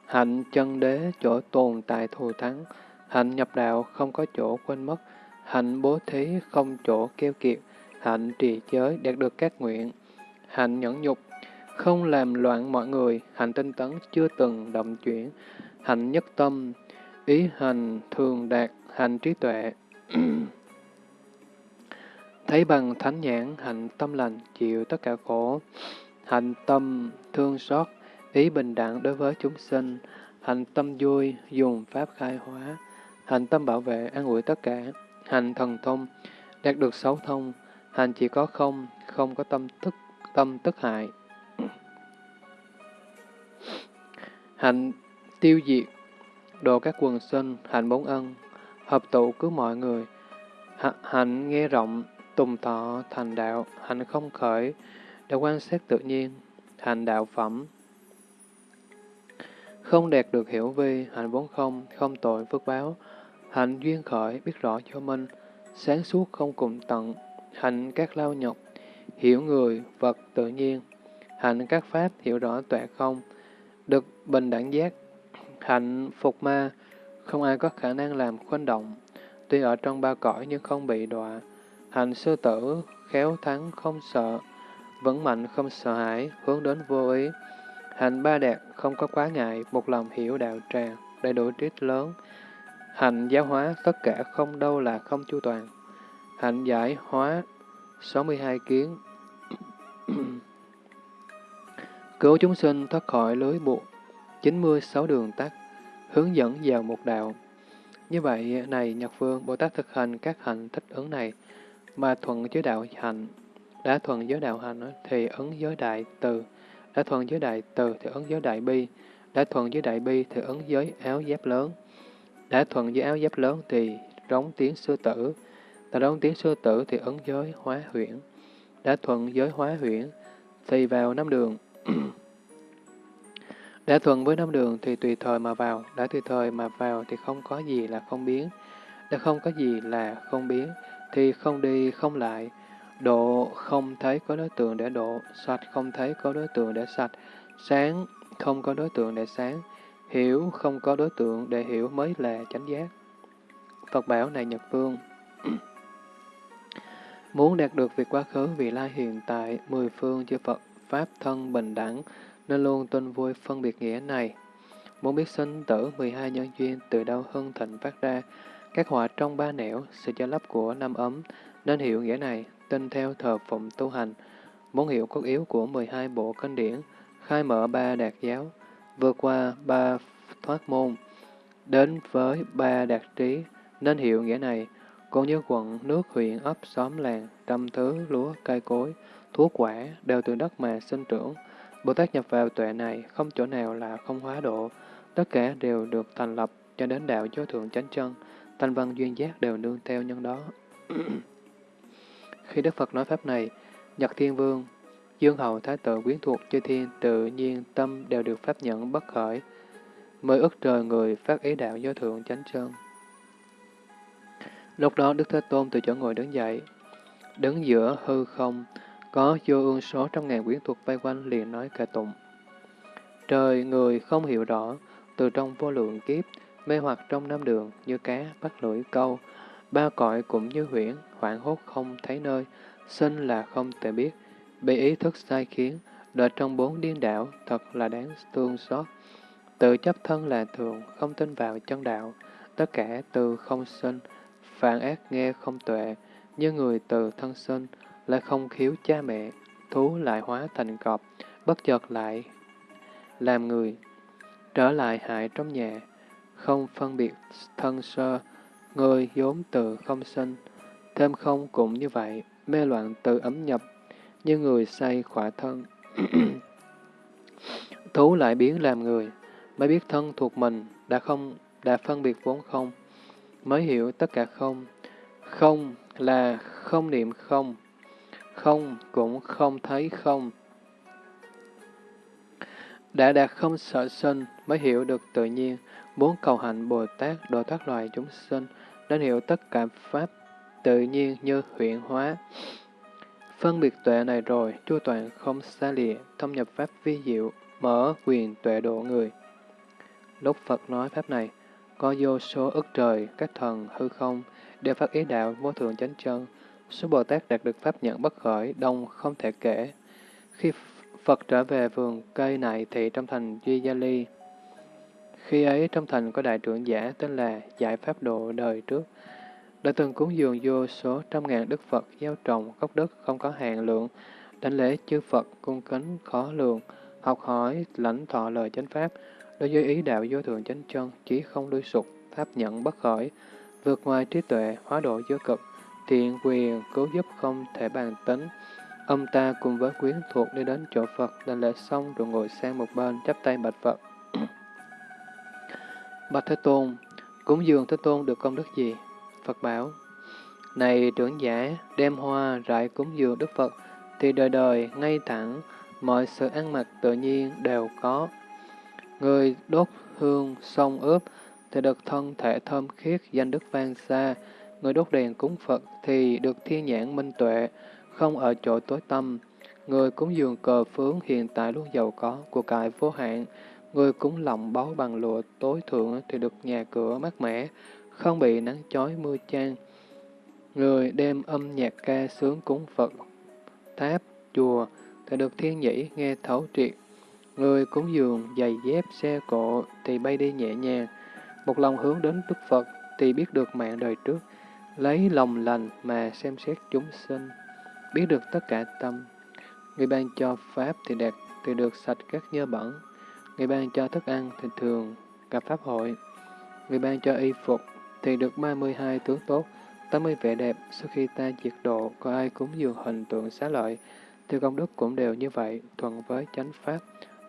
hạnh chân đế, chỗ tồn tại thù thắng, hạnh nhập đạo, không có chỗ quên mất, hạnh bố thí, không chỗ keo kiệt, hạnh trì giới, đạt được các nguyện, hạnh nhẫn nhục, không làm loạn mọi người, hạnh tinh tấn chưa từng động chuyển, hạnh nhất tâm, ý hành thường đạt, hạnh trí tuệ. Thấy bằng thánh nhãn, hạnh tâm lành, chịu tất cả khổ, hạnh tâm thương xót, ý bình đẳng đối với chúng sinh, hạnh tâm vui, dùng pháp khai hóa, hạnh tâm bảo vệ, an ủi tất cả, hành thần thông, đạt được sáu thông, hành chỉ có không, không có tâm tức, tâm tức hại. hạnh tiêu diệt, độ các quần sinh, hạnh bốn ân, hợp tụ cứu mọi người, hạnh nghe rộng, tùng thọ thành đạo, hạnh không khởi, đã quan sát tự nhiên, hạnh đạo phẩm, không đạt được hiểu vi, hạnh vốn không, không tội phước báo, hạnh duyên khởi, biết rõ cho mình. Sáng suốt không cùng tận, hạnh các lao nhọc, hiểu người, vật tự nhiên, hạnh các pháp hiểu rõ tuệ không, được bình đẳng giác, hạnh phục ma, không ai có khả năng làm khuân động, tuy ở trong ba cõi nhưng không bị đọa, hạnh sư tử, khéo thắng không sợ, vững mạnh không sợ hãi, hướng đến vô ý, hạnh ba đạt không có quá ngại, một lòng hiểu đạo tràng, đầy đủ trí lớn, hạnh giáo hóa tất cả không đâu là không chu toàn, hạnh giải hóa 62 kiến Cứu chúng sinh thoát khỏi lưới buộc, 96 đường tắt, hướng dẫn vào một đạo. Như vậy, này Nhật Phương, Bồ Tát thực hành các hạnh thích ứng này, mà thuận giới đạo hạnh. Đã thuận giới đạo hạnh thì ứng giới đại từ, đã thuận giới đại từ thì ứng giới đại bi, đã thuận giới đại bi thì ứng giới áo giáp lớn. Đã thuận với áo giáp lớn thì rống tiếng sư tử, đã rống tiếng sư tử thì ứng giới hóa huyễn. Đã thuận giới hóa huyễn thì vào năm đường, đã thuận với năm đường thì tùy thời mà vào, đã tùy thời mà vào thì không có gì là không biến, đã không có gì là không biến, thì không đi không lại, độ không thấy có đối tượng để độ, sạch không thấy có đối tượng để sạch, sáng không có đối tượng để sáng, hiểu không có đối tượng để hiểu mới là chánh giác. Phật bảo này Nhật Vương Muốn đạt được việc quá khứ, vị lai hiện tại, mười phương chư Phật Pháp thân bình đẳng, nên luôn tuân vui phân biệt nghĩa này. Muốn biết sinh tử 12 nhân duyên từ đâu hưng thịnh phát ra, các họa trong ba nẻo, sự cho lấp của năm ấm, nên hiểu nghĩa này, tin theo thờ phụng tu hành. Muốn hiểu cốt yếu của 12 bộ kinh điển, khai mở ba đạt giáo, vượt qua ba thoát môn, đến với ba đạt trí, nên hiểu nghĩa này, cũng như quận, nước, huyện, ấp, xóm, làng, trăm thứ, lúa, cây cối, thuốc quả đều từ đất mà sinh trưởng. Bồ Tát nhập vào tuệ này, không chỗ nào là không hóa độ, tất cả đều được thành lập cho đến đạo vô thượng chánh chân, thanh văn duyên giác đều nương theo nhân đó. Khi Đức Phật nói Pháp này, Nhật Thiên Vương, Dương Hầu Thái Tử quyến thuộc chư thiên tự nhiên tâm đều được pháp nhận bất khởi, mới ức trời người phát ý đạo do thượng chánh chân. Lúc đó Đức Thế Tôn từ chỗ ngồi đứng dậy, đứng giữa hư không, có vô ương số trăm ngàn quyến thuộc vây quanh liền nói kệ tụng. Trời người không hiểu rõ, từ trong vô lượng kiếp, mê hoặc trong năm đường như cá bắt lưỡi câu, ba cõi cũng như huyễn, hoảng hốt không thấy nơi, sinh là không thể biết, bị ý thức sai khiến, đợi trong bốn điên đảo, thật là đáng thương xót. Tự chấp thân là thường, không tin vào chân đạo, tất cả từ không sinh, phản ác nghe không tuệ, như người từ thân sinh, lại không khiếu cha mẹ, thú lại hóa thành cọp, bất chợt lại làm người, trở lại hại trong nhà, không phân biệt thân sơ, người vốn từ không sinh, thêm không cũng như vậy, mê loạn từ ấm nhập, như người say khỏa thân. Thú lại biến làm người, mới biết thân thuộc mình, đã không, đã phân biệt vốn không, mới hiểu tất cả không. Không là không niệm không, không cũng không thấy không. Đã đạt không sợ sinh mới hiểu được tự nhiên, muốn cầu hạnh Bồ Tát độ thoát loài chúng sinh, nên hiểu tất cả Pháp tự nhiên như huyện hóa. Phân biệt tuệ này rồi, chu toàn không xa lìa, thâm nhập Pháp vi diệu, mở quyền tuệ độ người. Lúc Phật nói Pháp này, có vô số ức trời, các thần, hư không, đều phát ý đạo vô thượng chánh chân, Số Bồ Tát đạt được pháp nhận bất khởi, đông không thể kể. Khi Phật trở về vườn cây này thì trong thành Duy Gia Ly. Khi ấy trong thành có đại trưởng giả tên là Giải Pháp Độ đời trước, đã từng cúng dường vô số trăm ngàn đức Phật gieo trồng gốc đất không có hạn lượng, đánh lễ chư Phật cung kính khó lường, học hỏi lãnh thọ lời chánh pháp, đối với ý đạo vô thượng chánh chân, chí không lui sụp, pháp nhận bất khởi, vượt ngoài trí tuệ, hóa độ vô cực, thiện quyền cứu giúp không thể bàn tính. Ông ta cùng với quyến thuộc đi đến chỗ Phật, đành lễ xong rồi ngồi sang một bên, chắp tay bạch Phật. Bạch Thế Tôn, cúng dường Thế Tôn được công đức gì? Phật bảo, này trưởng giả, đem hoa rải cúng dường Đức Phật, thì đời đời, ngay thẳng, mọi sự ăn mặc tự nhiên đều có. Người đốt hương sông ướp, thì được thân thể thơm khiết, danh đức vang xa. Người đốt đèn cúng Phật thì được thiên nhãn minh tuệ, không ở chỗ tối tâm. Người cúng dường cờ phướng hiện tại luôn giàu có, của cải vô hạn. Người cúng lòng báu bằng lụa tối thượng thì được nhà cửa mát mẻ, không bị nắng chói mưa chan. Người đem âm nhạc ca sướng cúng Phật, tháp, chùa thì được thiên nhĩ nghe thấu triệt. Người cúng dường giày dép xe cộ thì bay đi nhẹ nhàng. Một lòng hướng đến Đức Phật thì biết được mạng đời trước, lấy lòng lành mà xem xét chúng sinh, biết được tất cả tâm. Người ban cho Pháp thì đạt thì được sạch các nhơ bẩn. Người ban cho thức ăn thì thường gặp Pháp hội. Người ban cho y phục thì được 32 tướng tốt, 80 vẻ đẹp. Sau khi ta diệt độ, có ai cúng dường hình tượng xá lợi, thì công đức cũng đều như vậy, thuận với chánh Pháp.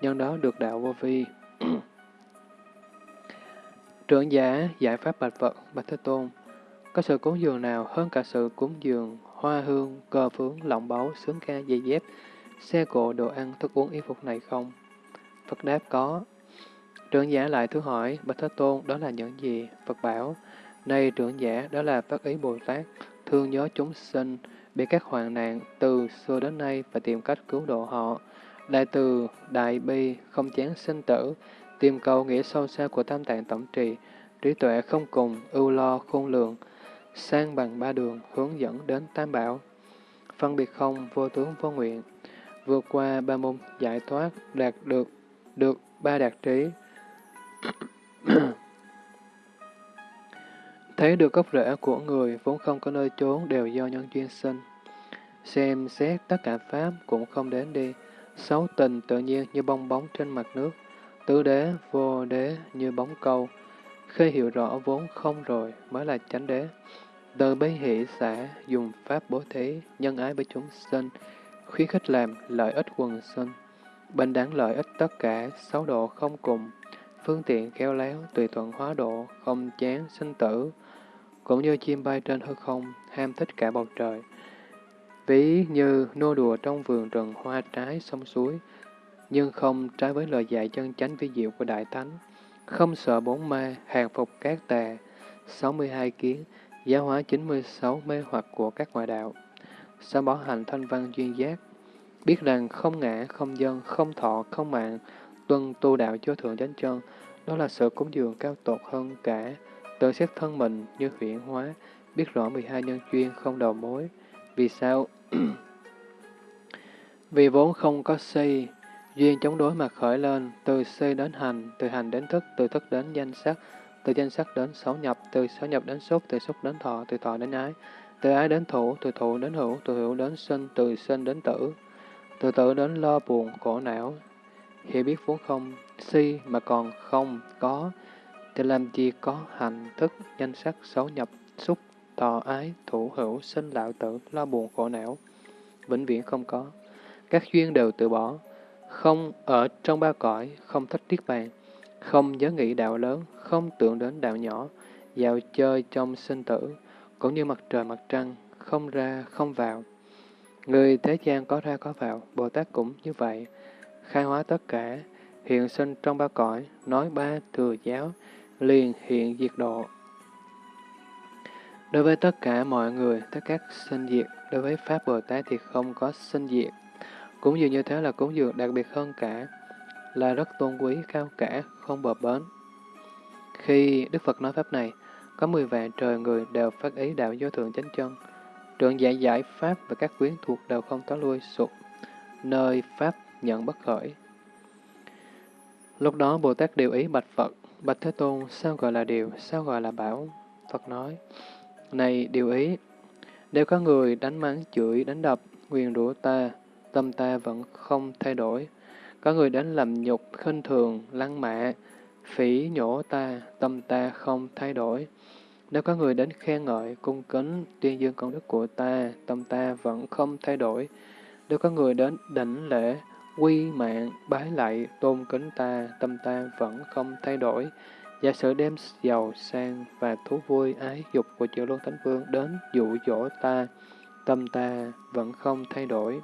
Nhân đó được đạo vô vi. Trưởng giả giải pháp bạch vật, bạch Thế Tôn, có sự cúng dường nào hơn cả sự cúng dường hoa hương, cờ phướng, lọng báu, sướng ca, giày dép, xe cộ, đồ ăn, thức uống, y phục này không? Phật đáp có. Trưởng giả lại thứ hỏi, Bạch Thế Tôn, đó là những gì? Phật bảo, này trưởng giả, đó là phát ý Bồ Tát, thương nhớ chúng sinh, bị các hoạn nạn từ xưa đến nay và tìm cách cứu độ họ. Đại từ, đại bi, không chán sinh tử, tìm cầu nghĩa sâu xa của tam tạng tổng trì, trí tuệ không cùng, ưu lo khôn lường, sang bằng ba đường, hướng dẫn đến tam bảo. Phân biệt không, vô tướng vô nguyện, vượt qua ba môn giải thoát, đạt được, được ba đạt trí. Thấy được gốc rễ của người vốn không có nơi trốn đều do nhân duyên sinh. Xem xét tất cả Pháp cũng không đến đi, xấu tình tự nhiên như bong bóng trên mặt nước, tứ đế, vô đế như bóng câu. Khi hiểu rõ vốn không rồi mới là chánh đế. Từ bấy hỷ xã dùng pháp bố thí, nhân ái với chúng sinh, khuyến khích làm lợi ích quần sinh, bình đẳng lợi ích tất cả, sáu độ không cùng, phương tiện khéo léo, tùy thuận hóa độ, không chán sinh tử, cũng như chim bay trên hư không, ham thích cả bầu trời. Ví như nô đùa trong vườn rừng hoa trái sông suối, nhưng không trái với lời dạy chân chánh vi diệu của Đại Thánh, không sợ bốn ma, hàng phục các tà, 62 kiến, giáo hóa 96 mê hoặc của các ngoại đạo, sao bỏ hành thanh văn duyên giác, biết rằng không ngã, không dân, không thọ, không mạng, tuân tu đạo cho thượng chánh chân, đó là sự cúng dường cao tột hơn cả, tự xét thân mình như huyển hóa, biết rõ 12 nhân duyên không đầu mối. Vì sao? Vì vốn không có si, duyên chống đối mà khởi lên, từ si đến hành, từ hành đến thức, từ thức đến danh sắc, từ danh sắc đến sáu nhập, từ sáu nhập đến xúc, từ xúc đến thọ, từ thọ đến ái, từ ái đến thủ, từ thủ đến hữu, từ hữu đến sinh, từ sinh đến tử, từ tử đến lo buồn, khổ não. Hiểu biết vốn không, si mà còn không, có, thì làm gì có hành, thức, danh sắc, xấu nhập, xúc, thọ ái, thủ hữu, sinh lão tử, lo buồn khổ não. Vĩnh viễn không có. Các duyên đều từ bỏ, không ở trong ba cõi, không thích tiết bàn, không nhớ nghĩ đạo lớn, không tưởng đến đạo nhỏ, dạo chơi trong sinh tử, cũng như mặt trời mặt trăng, không ra không vào. Người thế gian có ra có vào, Bồ Tát cũng như vậy, khai hóa tất cả, hiện sinh trong ba cõi, nói ba thừa giáo, liền hiện diệt độ. Đối với tất cả mọi người, tất các sinh diệt, đối với Pháp Bồ Tát thì không có sinh diệt. Cũng dường như thế là cúng dường đặc biệt hơn cả, là rất tôn quý, cao cả, không bờ bến. Khi Đức Phật nói Pháp này, có 10 vạn trời người đều phát ý đạo vô thượng chánh chân. Trượng giải giải Pháp và các quyến thuộc đều không có lui sụp, nơi Pháp nhận bất khởi. Lúc đó Bồ Tát điều ý bạch Phật, bạch Thế Tôn, sao gọi là điều, sao gọi là bảo? Phật nói, này điều ý, nếu có người đánh mắng, chửi, đánh đập, quyền rủa ta, tâm ta vẫn không thay đổi. Có người đến làm nhục, khinh thường, lăng mạ, phỉ nhổ ta, tâm ta không thay đổi. Nếu có người đến khen ngợi, cung kính, tuyên dương công đức của ta, tâm ta vẫn không thay đổi. Nếu có người đến đảnh lễ, quy mạng, bái lại tôn kính ta, tâm ta vẫn không thay đổi. Giả sử đem giàu sang và thú vui ái dục của chữ Luân Thánh Vương đến dụ dỗ ta, tâm ta vẫn không thay đổi.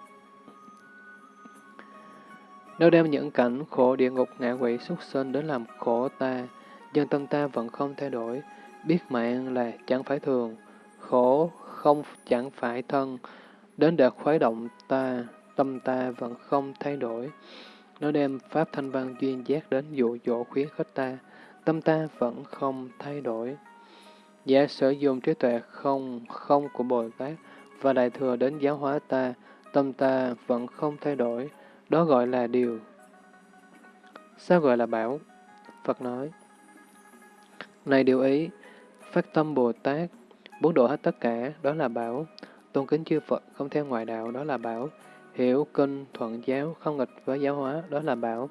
Nếu đem những cảnh khổ địa ngục ngạ quỷ xuất sinh đến làm khổ ta, dân tâm ta vẫn không thay đổi, biết mạng là chẳng phải thường, khổ không chẳng phải thân, đến để khuấy động ta, tâm ta vẫn không thay đổi. Nó đem Pháp Thanh Văn duyên giác đến dụ dỗ khuyến khích ta, tâm ta vẫn không thay đổi. Giả sử dùng trí tuệ không không của Bồ Tát và Đại Thừa đến giáo hóa ta, tâm ta vẫn không thay đổi, đó gọi là điều. Sao gọi là bảo? Phật nói, Này điều ý, phát tâm Bồ Tát, bốn độ hết tất cả, đó là bảo. Tôn kính chư Phật, không theo ngoại đạo, đó là bảo. Hiểu kinh, thuận giáo, không nghịch với giáo hóa, đó là bảo.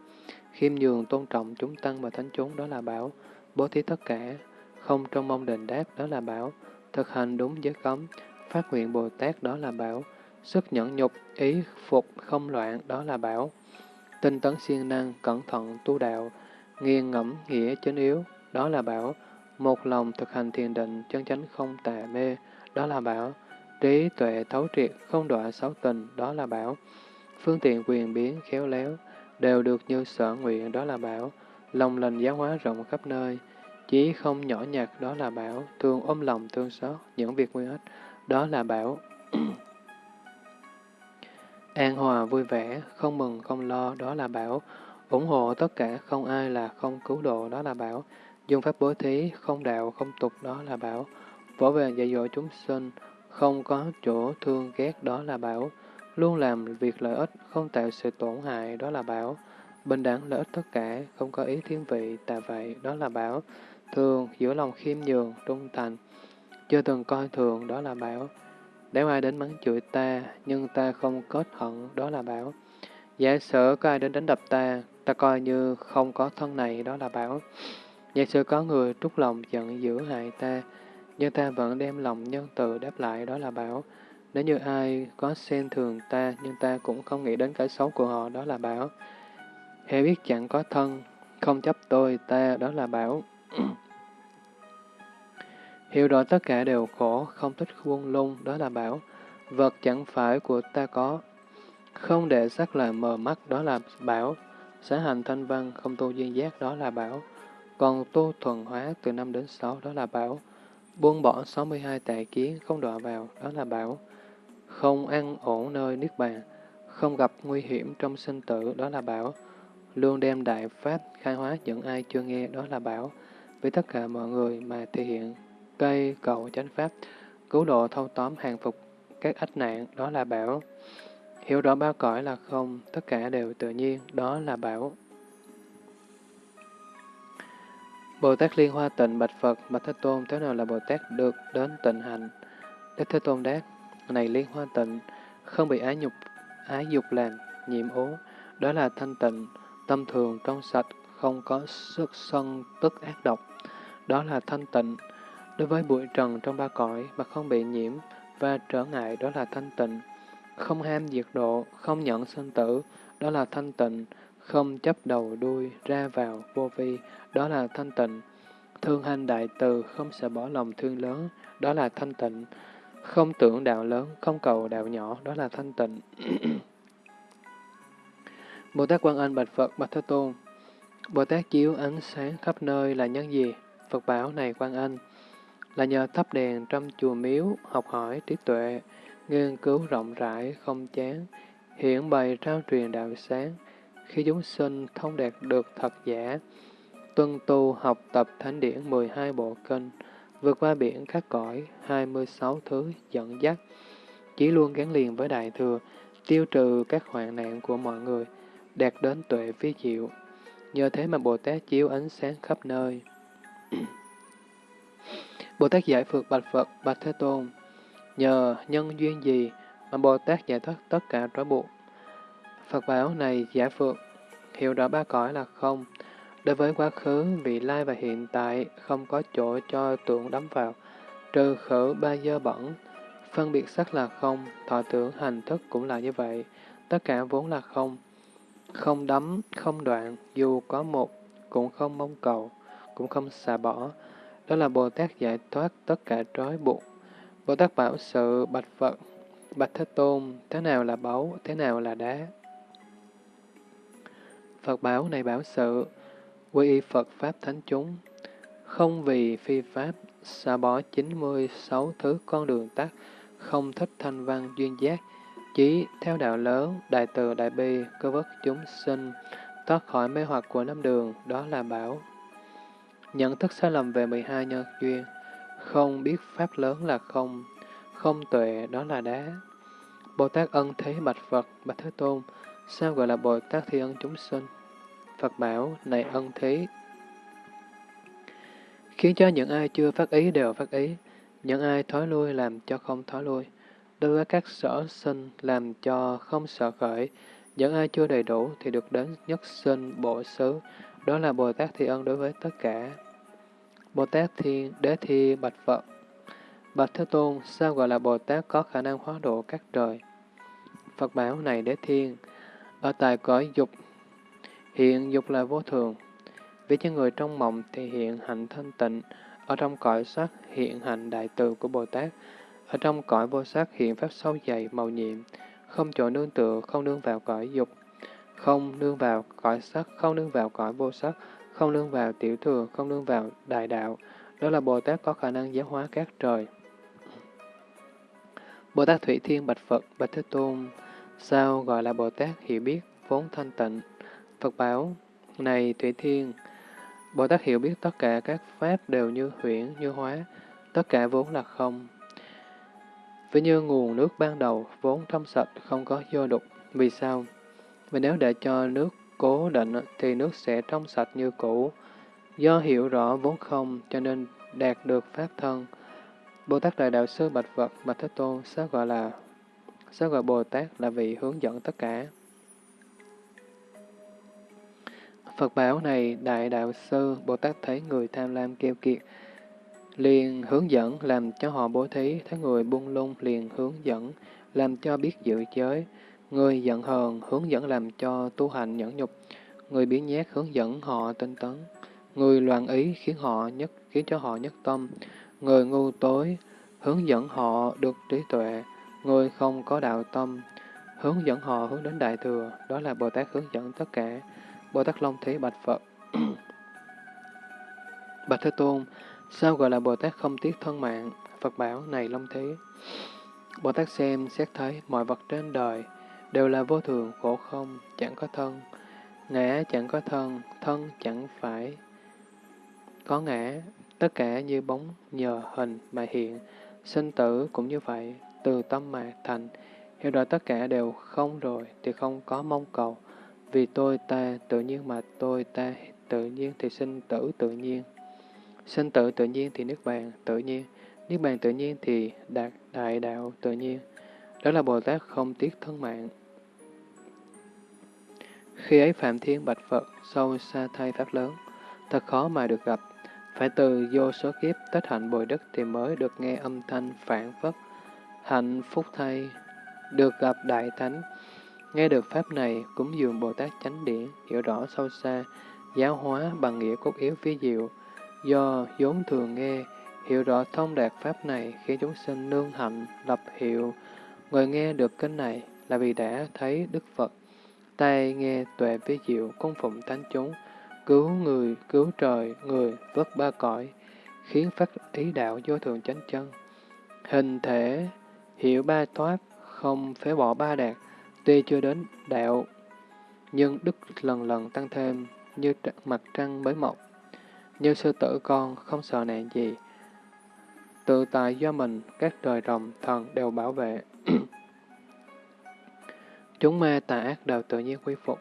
Khiêm nhường, tôn trọng chúng tăng và thánh chúng, đó là bảo. Bố thí tất cả, không trong mong đền đáp, đó là bảo. Thực hành đúng giới cấm, phát nguyện Bồ Tát, đó là bảo. Sức nhẫn nhục, ý phục, không loạn, đó là bảo. Tinh tấn siêng năng, cẩn thận, tu đạo, nghiêng ngẫm, nghĩa, chánh yếu, đó là bảo. Một lòng thực hành thiền định, chân chánh không tà mê, đó là bảo. Trí tuệ thấu triệt, không đọa sáu tình, đó là bảo. Phương tiện quyền biến, khéo léo, đều được như sở nguyện, đó là bảo. Lòng lành giáo hóa rộng khắp nơi, chí không nhỏ nhặt, đó là bảo. Thương ôm lòng thương xót, những việc nguy ích, đó là bảo. An hòa vui vẻ, không mừng không lo, đó là bảo. ủng hộ tất cả, không ai là không cứu độ, đó là bảo. Dùng pháp bố thí, không đạo, không tục, đó là bảo. Võ về dạy dỗ chúng sinh, không có chỗ thương ghét, đó là bảo. Luôn làm việc lợi ích, không tạo sự tổn hại, đó là bảo. Bình đẳng lợi ích tất cả, không có ý thiên vị, tà vậy, đó là bảo. Thường, giữa lòng khiêm nhường, trung thành, chưa từng coi thường, đó là bảo. Nếu ai đến mắng chửi ta, nhưng ta không kết hận, đó là bảo. Giả sử có ai đến đánh đập ta, ta coi như không có thân này, đó là bảo. Giả sử có người trút lòng giận dữ hại ta, nhưng ta vẫn đem lòng nhân từ đáp lại, đó là bảo. Nếu như ai có xem thường ta, nhưng ta cũng không nghĩ đến cái xấu của họ, đó là bảo. Hãy biết chẳng có thân, không chấp tôi, ta, đó là bảo. Hiểu rõ tất cả đều khổ, không thích khuôn lung, đó là bảo. Vật chẳng phải của ta có. Không để sắc là mờ mắt, đó là bảo. Xã hành thanh văn, không tu duyên giác, đó là bảo. Còn tu thuần hóa từ năm đến sáu đó là bảo. Buông bỏ 62 tệ kiến, không đọa vào, đó là bảo. Không ăn ổn nơi Niết Bàn, không gặp nguy hiểm trong sinh tử, đó là bảo. Luôn đem đại pháp khai hóa những ai chưa nghe, đó là bảo. Với tất cả mọi người mà thể hiện cây cầu chánh pháp, cứu độ thâu tóm hàng phục các ách nạn, đó là bảo. Hiểu rõ ba cõi là không, tất cả đều tự nhiên, đó là bảo. Bồ Tát Liên Hoa Tịnh Bạch Phật, Bạch Thế Tôn, thế nào là Bồ Tát được đến tịnh hành? Đức Thế Tôn đáp, này Liên Hoa Tịnh, không bị ái nhục, ái dục làm, nhiễm ố, đó là thanh tịnh, tâm thường, trong sạch, không có sức sân, tức ác độc, đó là thanh tịnh. Đối với bụi trần trong ba cõi mà không bị nhiễm và trở ngại, đó là thanh tịnh. Không ham diệt độ, không nhận sinh tử, đó là thanh tịnh không chấp đầu đuôi ra vào vô vi, đó là thanh tịnh. Thương hành đại từ, không sợ bỏ lòng thương lớn, đó là thanh tịnh. Không tưởng đạo lớn, không cầu đạo nhỏ, đó là thanh tịnh. Bồ Tát Quan Anh bạch Phật, bạch Thế Tôn, Bồ Tát chiếu ánh sáng khắp nơi là nhân gì? Phật bảo này Quan Anh, là nhờ thắp đèn trong chùa miếu, học hỏi trí tuệ, nghiên cứu rộng rãi, không chán, hiển bày trao truyền đạo sáng, khi chúng sinh thông đạt được thật giả, tuân tu học tập thánh điển 12 bộ kinh, vượt qua biển các cõi 26 thứ dẫn dắt, chỉ luôn gắn liền với Đại Thừa, tiêu trừ các hoạn nạn của mọi người, đạt đến tuệ vi diệu. Nhờ thế mà Bồ Tát chiếu ánh sáng khắp nơi. Bồ Tát giải phược bạch Phật, bạch Thế Tôn, nhờ nhân duyên gì mà Bồ Tát giải thoát tất cả trói buộc Phật bảo này giả phượng, hiểu rõ ba cõi là không. Đối với quá khứ, vị lai và hiện tại không có chỗ cho tưởng đắm vào, trừ khử ba dơ bẩn. Phân biệt sắc là không, thọ tưởng hành thức cũng là như vậy, tất cả vốn là không. Không đắm, không đoạn, dù có một, cũng không mong cầu, cũng không xả bỏ. Đó là Bồ Tát giải thoát tất cả trói buộc. Bồ Tát bảo sự bạch Phật, bạch Thế Tôn, thế nào là báu, thế nào là đá. Phật bảo này bảo sự, quy y Phật Pháp Thánh chúng, không vì phi Pháp, xa bỏ 96 thứ con đường tắt, không thích thanh văn duyên giác, chỉ theo đạo lớn, đại từ đại bi, cơ vất chúng sinh, thoát khỏi mê hoặc của năm đường, đó là bảo. Nhận thức sai lầm về 12 nhân duyên, không biết pháp lớn là không, không tuệ đó là đá. Bồ Tát ân thế bạch Phật, bạch Thế Tôn, sao gọi là Bồ Tát thi ân chúng sinh? Phật bảo, này ân thế, khiến cho những ai chưa phát ý đều phát ý, những ai thói lui làm cho không thói lui, đối với các sở sinh làm cho không sợ khởi, những ai chưa đầy đủ thì được đến nhất sinh bộ xứ, đó là Bồ Tát Thi Ân đối với tất cả. Bồ Tát Thiên Đế Thi Bạch Phật Bạch Thế Tôn, sao gọi là Bồ Tát có khả năng hóa độ các trời? Phật bảo này Đế Thiên, ở tại cõi dục, hiện dục là vô thường. Vì cho người trong mộng thì hiện hạnh thanh tịnh, ở trong cõi sắc hiện hạnh đại từ của Bồ Tát, ở trong cõi vô sắc hiện pháp sâu dày, màu nhiệm, không chỗ nương tựa, không nương vào cõi dục, không nương vào cõi sắc, không nương vào cõi vô sắc, không nương vào tiểu thừa, không nương vào đại đạo. Đó là Bồ Tát có khả năng giáo hóa các trời. Bồ Tát Thủy Thiên Bạch Phật, Bạch Thế Tôn, sao gọi là Bồ Tát hiểu biết, vốn thanh tịnh? Phật bảo, này Thủy Thiên, Bồ Tát hiểu biết tất cả các pháp đều như huyễn, như hóa, tất cả vốn là không. ví như nguồn nước ban đầu, vốn trong sạch, không có vô đục. Vì sao? Vì nếu để cho nước cố định thì nước sẽ trong sạch như cũ. Do hiểu rõ vốn không cho nên đạt được pháp thân. Bồ Tát Đại Đạo Sư Bạch Vật Bạch Thế Tôn sao gọi là sao gọi Bồ Tát là vị hướng dẫn tất cả. Phật bảo này Đại Đạo Sư Bồ Tát thấy người tham lam keo kiệt, liền hướng dẫn làm cho họ bố thí, thấy người buông lung liền hướng dẫn, làm cho biết giữ giới, người giận hờn hướng dẫn làm cho tu hành nhẫn nhục, người biến nhát hướng dẫn họ tinh tấn, người loạn ý khiến họ nhất khiến cho họ nhất tâm, người ngu tối hướng dẫn họ được trí tuệ, ngươi không có đạo tâm hướng dẫn họ hướng đến đại thừa, đó là Bồ Tát hướng dẫn tất cả. Bồ Tát Long Thế Bạch Phật Bạch Thế Tôn, sao gọi là Bồ Tát không tiếc thân mạng? Phật bảo này Long Thế. Bồ Tát xem, xét thấy mọi vật trên đời đều là vô thường, khổ không, chẳng có thân. Ngã chẳng có thân, thân chẳng phải có ngã, tất cả như bóng nhờ hình mà hiện, sinh tử cũng như vậy, từ tâm mà thành. Hiểu rõ tất cả đều không rồi thì không có mong cầu, vì tôi ta tự nhiên mà tôi ta tự nhiên thì sinh tử tự nhiên. Sinh tử tự nhiên thì nước bàn tự nhiên, nước bàn tự nhiên thì đạt đại đạo tự nhiên. Đó là Bồ Tát không tiếc thân mạng. Khi ấy Phạm Thiên bạch Phật sâu xa thay Pháp lớn, thật khó mà được gặp. Phải từ vô số kiếp tích hạnh bồi đức thì mới được nghe âm thanh phản phất. Hạnh phúc thay, được gặp Đại Thánh. Nghe được Pháp này, cúng dường Bồ Tát chánh điển, hiểu rõ sâu xa, giáo hóa bằng nghĩa cốt yếu phi diệu. Do vốn thường nghe, hiểu rõ thông đạt Pháp này khi chúng sinh nương hạnh, lập hiệu. Người nghe được kinh này là vì đã thấy Đức Phật tay nghe tuệ phi diệu cung phụng thánh chúng, cứu người, cứu trời, người, vớt ba cõi, khiến phát ý đạo vô thường chánh chân. Hình thể, hiểu ba thoát, không phế bỏ ba đạt, tuy chưa đến đạo, nhưng đức lần lần tăng thêm như mặt trăng mới mọc. Như sư tử con không sợ nạn gì, tự tại do mình, các trời rồng, thần đều bảo vệ. Chúng ma tà ác đều tự nhiên quy phục.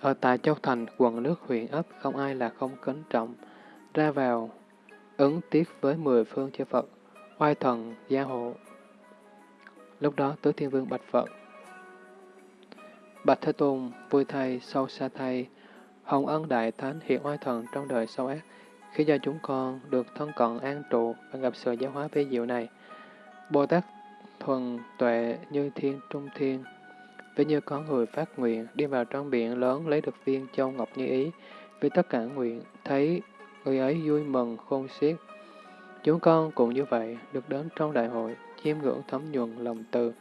Ở tại Châu Thành, quận nước huyện ấp, không ai là không kính trọng, ra vào, ứng tiếc với mười phương chư Phật, oai thần, gia hộ. Lúc đó, Tứ Thiên Vương bạch Phật. Bạch Thế Tôn, vui thay, sâu xa thay, hồng ân đại thánh hiện oai thần trong đời sâu ác, khi cho chúng con được thân cận an trụ và gặp sự giáo hóa vi diệu này. Bồ Tát thuần tuệ như thiên trung thiên, Ví như có người phát nguyện đi vào trong biển lớn lấy được viên châu ngọc như ý, vì tất cả nguyện thấy người ấy vui mừng khôn xiết. Chúng con cũng như vậy, được đến trong đại hội, chiêm ngưỡng thấm nhuận lòng từ,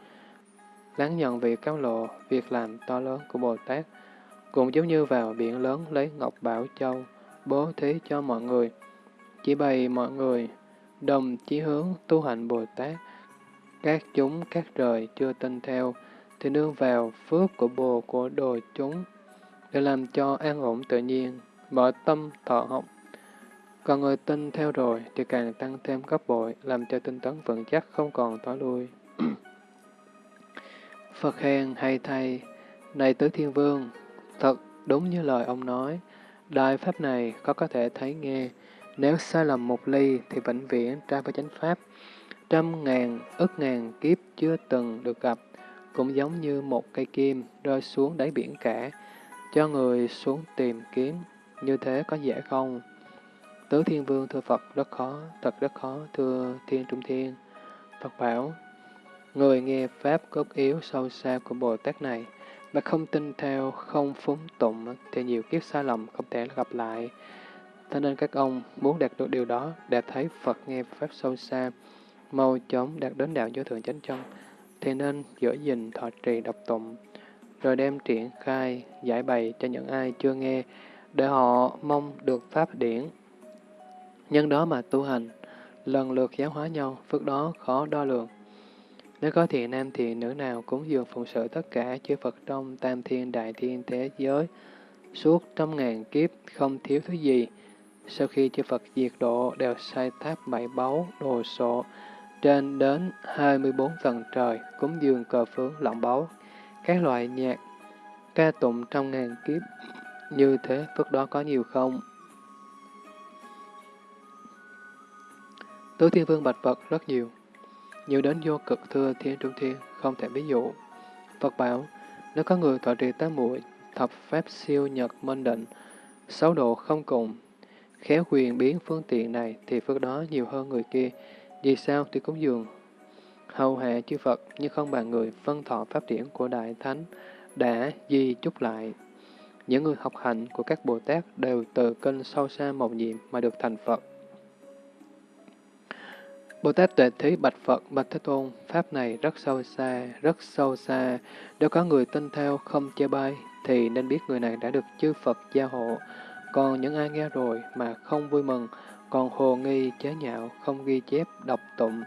lắng nhận việc cáo lộ, việc làm to lớn của Bồ Tát, cũng giống như vào biển lớn lấy Ngọc Bảo Châu, bố thí cho mọi người, chỉ bày mọi người, đồng chí hướng tu hành Bồ Tát, các chúng các trời chưa tin theo, thì nương vào phước của bồ của đồ chúng, để làm cho an ổn tự nhiên, mở tâm thọ học. Còn người tin theo rồi thì càng tăng thêm gấp bội, làm cho tinh tấn vững chắc không còn tối lui. Phật khen hay thay, này tứ thiên vương, thật đúng như lời ông nói, đại pháp này có có thể thấy nghe, nếu sai lầm một ly thì vĩnh viễn tra với chánh pháp, trăm ngàn, ức ngàn kiếp chưa từng được gặp, cũng giống như một cây kim rơi xuống đáy biển cả, cho người xuống tìm kiếm, như thế có dễ không? Tứ Thiên Vương thưa Phật rất khó, thật rất khó, thưa Thiên Trung Thiên. Phật bảo, người nghe Pháp cốt yếu sâu xa của Bồ Tát này, mà không tin theo, không phúng tụng, thì nhiều kiếp sai lầm không thể gặp lại. Thế nên các ông muốn đạt được điều đó, để thấy Phật nghe Pháp sâu xa, mau chóng đạt đến đạo vô thượng chánh chân, thì nên giữ gìn thọ trì độc tụng, rồi đem triển khai, giải bày cho những ai chưa nghe, để họ mong được Pháp điển. Nhân đó mà tu hành, lần lượt giáo hóa nhau, phước đó khó đo lường. Nếu có thiện nam thì nữ nào cũng dường phụng sự tất cả chư Phật trong tam thiên đại thiên thế giới, suốt trăm ngàn kiếp không thiếu thứ gì, sau khi chư Phật diệt độ đều sai tháp bảy báu, đồ sộ, trên đến 24 tầng trời, cúng dường cờ phướng lọng báu, các loại nhạc, ca tụng trong ngàn kiếp. Như thế phước đó có nhiều không? Tứ Thiên Vương bạch Phật rất nhiều, nhiều đến vô cực thưa Thiên Trung Thiên, không thể ví dụ. Phật bảo, nếu có người thọ trì tám muội thập pháp siêu nhật minh định, sáu độ không cùng, khéo quyền biến phương tiện này thì phước đó nhiều hơn người kia. Vì sao thì cúng dường hầu hạ chư Phật như không bằng người phân thọ pháp điển của Đại Thánh đã di chúc lại. Những người học hành của các Bồ Tát đều từ kinh sâu xa màu nhiệm mà được thành Phật. Bồ Tát Tuệ Thí bạch Phật, bạch Thế Tôn, Pháp này rất sâu xa, rất sâu xa. Nếu có người tin theo không chê bai, thì nên biết người này đã được chư Phật gia hộ. Còn những ai nghe rồi mà không vui mừng, còn hồ nghi chế nhạo, không ghi chép, đọc tụng,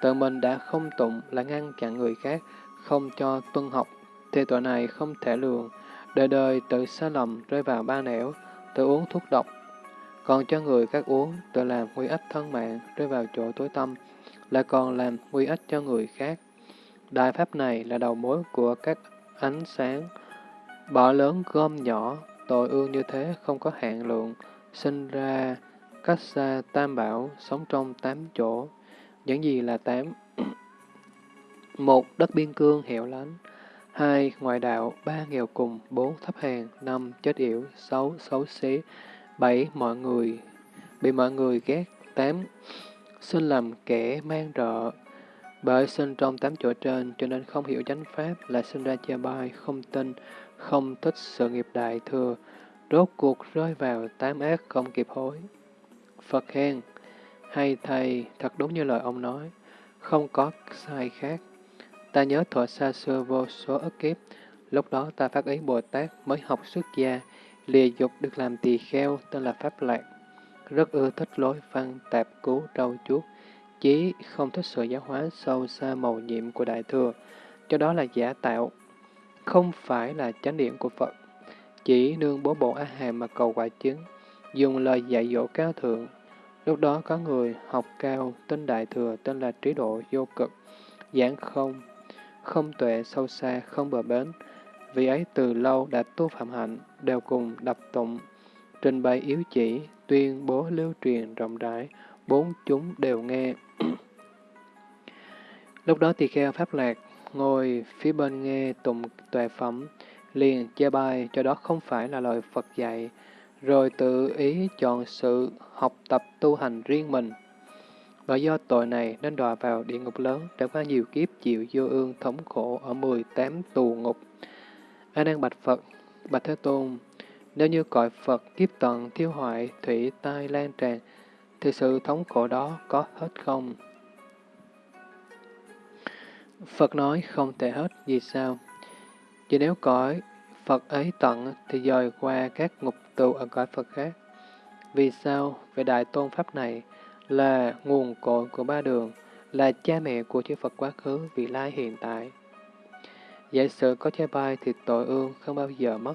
tự mình đã không tụng là ngăn chặn người khác, không cho tuân học, thì tội này không thể lường, đời đời tự sai lầm rơi vào ba nẻo, tự uống thuốc độc, còn cho người khác uống, tự làm nguy ích thân mạng, rơi vào chỗ tối tâm, lại còn làm nguy ích cho người khác. Đại pháp này là đầu mối của các ánh sáng, bỏ lớn gom nhỏ, tội ương như thế không có hạn lượng, sinh ra cách xa tam bảo, sống trong tám chỗ. Những gì là tám? một Đất biên cương hẻo lánh. hai Ngoại đạo. ba Nghèo cùng. bốn Thấp hèn. năm Chết yểu. sáu Xấu xí bảy Mọi người. Bị mọi người ghét. tám Sinh làm kẻ mang rợ. Bởi sinh trong tám chỗ trên, cho nên không hiểu chánh pháp là sinh ra chia bai, không tin, không thích sự nghiệp đại thừa, rốt cuộc rơi vào tám ác không kịp hối. Phật khen, hay thầy, thật đúng như lời ông nói, không có sai khác. Ta nhớ thuở xa xưa vô số ức kiếp, lúc đó ta phát ý Bồ Tát mới học xuất gia, lìa dục được làm tỳ kheo tên là Pháp Lạc. Rất ưa thích lối văn tạp cứu trâu chuốt, chí không thích sự giáo hóa sâu xa màu nhiệm của Đại Thừa, cho đó là giả tạo, không phải là chánh điện của Phật. Chỉ nương bố bộ A Hàm mà cầu quả chứng, dùng lời dạy dỗ cao thượng, Lúc đó có người học cao, tên Đại Thừa, tên là Trí Độ Vô Cực, giảng không, không tuệ sâu xa, không bờ bến. Vì ấy từ lâu đã tu phạm hạnh, đều cùng đập tụng, trình bày yếu chỉ, tuyên bố lưu truyền rộng rãi, bốn chúng đều nghe. Lúc đó tỳ kheo Pháp Lạc, ngồi phía bên nghe tụng tuệ phẩm, liền chê bai cho đó không phải là lời Phật dạy, rồi tự ý chọn sự học tập tu hành riêng mình. Và do tội này nên đọa vào địa ngục lớn, trải qua nhiều kiếp chịu vô ương thống khổ ở 18 tù ngục. A Nan bạch Phật, bạch Thế Tôn, Nếu như cõi Phật kiếp tận thiêu hoại, thủy tai lan tràn, thì sự thống khổ đó có hết không? Phật nói không thể hết, vì sao? Vì nếu cõi Phật ấy tận thì dời qua các ngục tù ở cõi Phật khác. Vì sao? Về Đại Tôn Pháp này là nguồn cội của ba đường, là cha mẹ của chư Phật quá khứ, vị lai hiện tại. Giả sử có trái bay thì tội ương không bao giờ mất.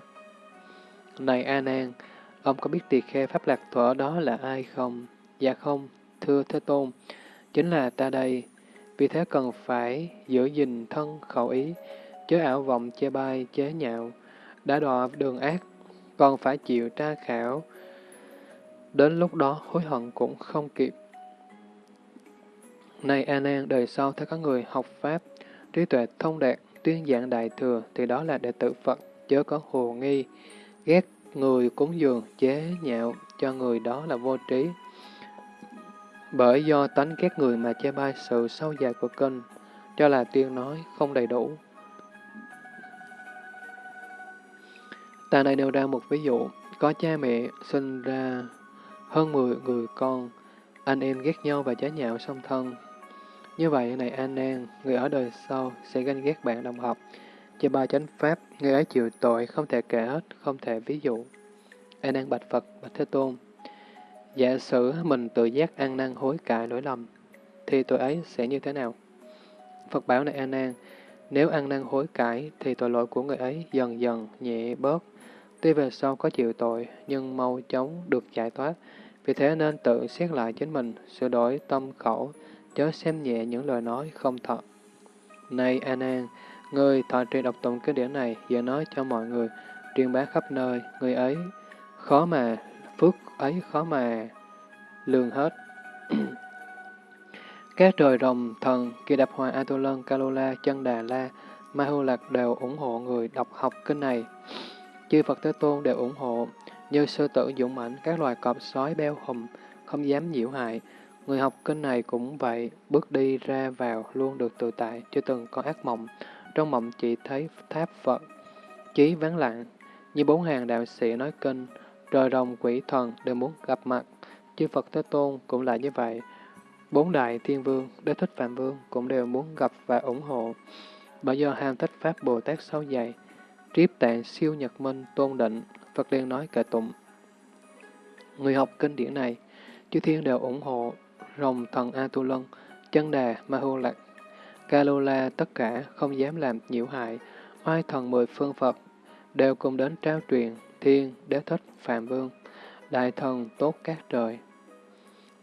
Này A Nan, ông có biết tỳ khe Pháp Lạc Thuở đó là ai không? Dạ không, thưa Thế Tôn, chính là ta đây. Vì thế cần phải giữ gìn thân khẩu ý, chớ ảo vọng chê bai, chế nhạo, đã đọa đường ác, còn phải chịu tra khảo. Đến lúc đó hối hận cũng không kịp. Này A Nan, đời sau ถ้า có người học Pháp, trí tuệ thông đạt, tuyên giảng đại thừa, thì đó là đệ tử Phật, chớ có hồ nghi, ghét người cúng dường, chế nhạo cho người đó là vô trí. Bởi do tánh ghét người mà che bai sự sâu dài của kinh, cho là tuyên nói không đầy đủ. Ta này nêu ra một ví dụ, có cha mẹ sinh ra hơn 10 người con, anh em ghét nhau và chế nhạo song thân. Như vậy, này An Nan, người ở đời sau sẽ ganh ghét bạn đồng học. Cho ba chánh pháp, người ấy chịu tội không thể kể hết, không thể ví dụ. An Nan bạch Phật, bạch Thế Tôn. Giả sử mình tự giác ăn năn hối cải lỗi lầm, thì tội ấy sẽ như thế nào? Phật bảo này An Nan, nếu ăn năn hối cải thì tội lỗi của người ấy dần dần nhẹ bớt. Tuy về sau có chịu tội, nhưng mau chóng được giải thoát. Vì thế nên tự xét lại chính mình, sửa đổi tâm khẩu, chớ xem nhẹ những lời nói không thật. Này An An, người thọ trì đọc tụng cái điển này, giờ nói cho mọi người, truyền bá khắp nơi, người ấy khó mà, phước ấy khó mà lường hết. Các trời rồng, thần, kỳ đập hòa Atulan, Kalola, chân Đà La, Mahu Lạc đều ủng hộ người đọc học kinh này. Chư Phật Thế Tôn đều ủng hộ, như sư tử dũng mãnh, các loài cọp sói beo hùm, không dám nhiễu hại. Người học kinh này cũng vậy, bước đi ra vào luôn được tự tại, chưa từng có ác mộng. Trong mộng chỉ thấy tháp Phật, chí vắng lặng, như bốn hàng đạo sĩ nói kinh, trời rồng quỷ thần đều muốn gặp mặt. Chư Phật Thế Tôn cũng là như vậy. Bốn đại thiên vương, đế thích phạm vương cũng đều muốn gặp và ủng hộ. Bởi do ham thích Pháp Bồ Tát sâu dày, triếp tạng siêu nhật minh tôn định, Phật liền nói kệ tụng. Người học kinh điển này, chư thiên đều ủng hộ, rồng thần A Tu Lân, chân đà Ma Hô Lạc, Kalola tất cả không dám làm nhiễu hại, oai thần mười phương Phật đều cùng đến trao truyền thiên đế thích phạm vương, đại thần tốt các trời,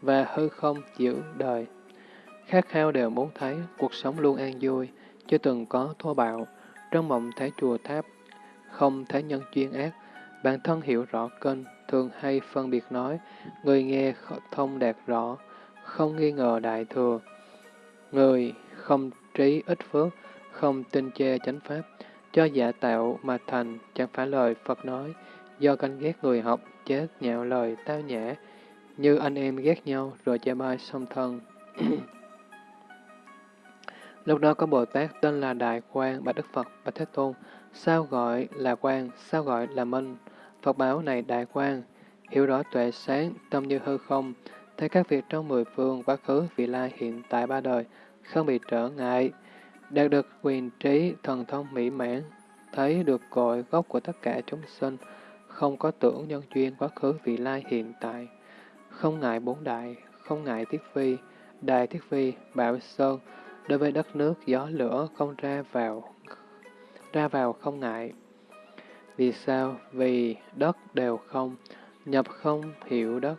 và hư không giữ đời. Khát khao đều muốn thấy cuộc sống luôn an vui, chưa từng có thô bạo, trong mộng thấy chùa tháp, không thấy nhân chuyên ác, bản thân hiểu rõ kênh, thường hay phân biệt nói, người nghe thông đạt rõ, không nghi ngờ đại thừa. Người không trí ít phước, không tin chê chánh pháp, cho giả tạo mà thành, chẳng phải lời Phật nói, do canh ghét người học, chết nhạo lời tao nhã, như anh em ghét nhau rồi chê bai song thân. Lúc đó có Bồ Tát tên là Đại Quang, Bạch Đức Phật, Bạch Thế Tôn, sao gọi là Quang, sao gọi là Minh? Phật báo này Đại Quang, hiểu rõ tuệ sáng, tâm như hư không, thấy các việc trong mười phương, quá khứ, vị lai, hiện tại ba đời, không bị trở ngại, đạt được quyền trí, thần thông mỹ mãn, thấy được cội gốc của tất cả chúng sinh, không có tưởng nhân duyên quá khứ, vị lai, hiện tại, không ngại bốn đại, không ngại thiết phi, đại thiết phi, bảo sơn, đối với đất nước, gió lửa không ra vào, ra vào không ngại. Vì sao? Vì đất đều không, nhập không hiểu đất,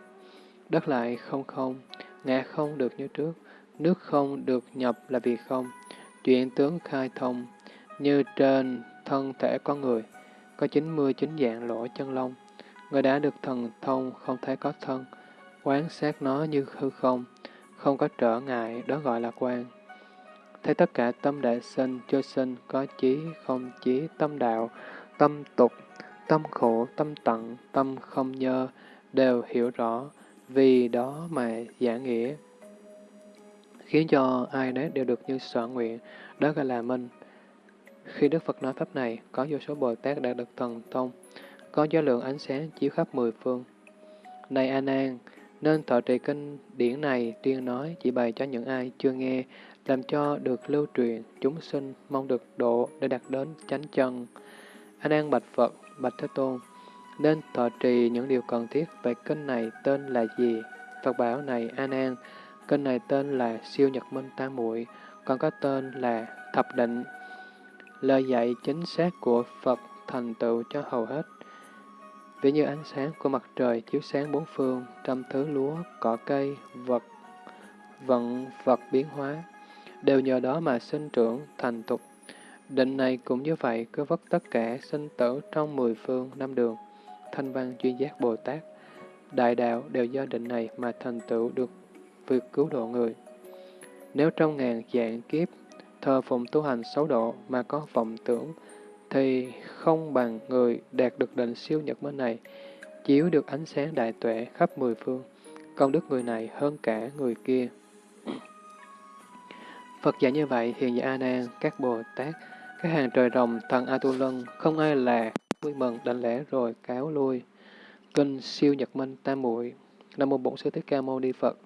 đất lại không không, ngã không được như trước, nước không được nhập là vì không, chuyện tướng khai thông, như trên thân thể con người, có 99 dạng lỗ chân lông, người đã được thần thông không thấy có thân, quán sát nó như hư không, không có trở ngại, đó gọi là quan. Thấy tất cả tâm đại sinh, cho sinh, có chí, không chí, tâm đạo, tâm tục, tâm khổ, tâm tận, tâm không nhơ, đều hiểu rõ, vì đó mà giả nghĩa. Khiến cho ai nấy đều được như sở nguyện, đó gọi là minh. Khi Đức Phật nói Pháp này, có vô số Bồ Tát đã được thần thông, có gió lượng ánh sáng chiếu khắp mười phương. Này A Nan, nên thọ trì kinh điển này tuyên nói chỉ bày cho những ai chưa nghe, làm cho được lưu truyền, chúng sinh mong được độ để đạt đến chánh chân. A Nan bạch Phật, bạch Thế Tôn, nên thọ trì những điều cần thiết về kênh này tên là gì? Phật bảo này an an kênh này tên là siêu nhật minh tam muội, còn có tên là thập định. Lời dạy chính xác của Phật thành tựu cho hầu hết. Ví như ánh sáng của mặt trời chiếu sáng bốn phương, trăm thứ lúa, cỏ cây, vật, vận vật biến hóa, đều nhờ đó mà sinh trưởng, thành tục. Định này cũng như vậy, cứ vất tất cả sinh tử trong mười phương năm đường. Thanh văn chuyên giác Bồ Tát, đại đạo đều do định này mà thành tựu được việc cứu độ người. Nếu trong ngàn dạng kiếp thờ phụng tu hành xấu độ mà có vọng tưởng, thì không bằng người đạt được định siêu nhật mới này, chiếu được ánh sáng đại tuệ khắp mười phương. Công đức người này hơn cả người kia. Phật dạy như vậy, hiện giả A Nan, các Bồ Tát, các hàng trời rồng, thần A Tu Lân, không ai là vui mừng đảnh lễ rồi, cáo lui. Kinh siêu nhật minh tam muội Nam mô Bổn Sư Thích Ca Mâu Ni Phật.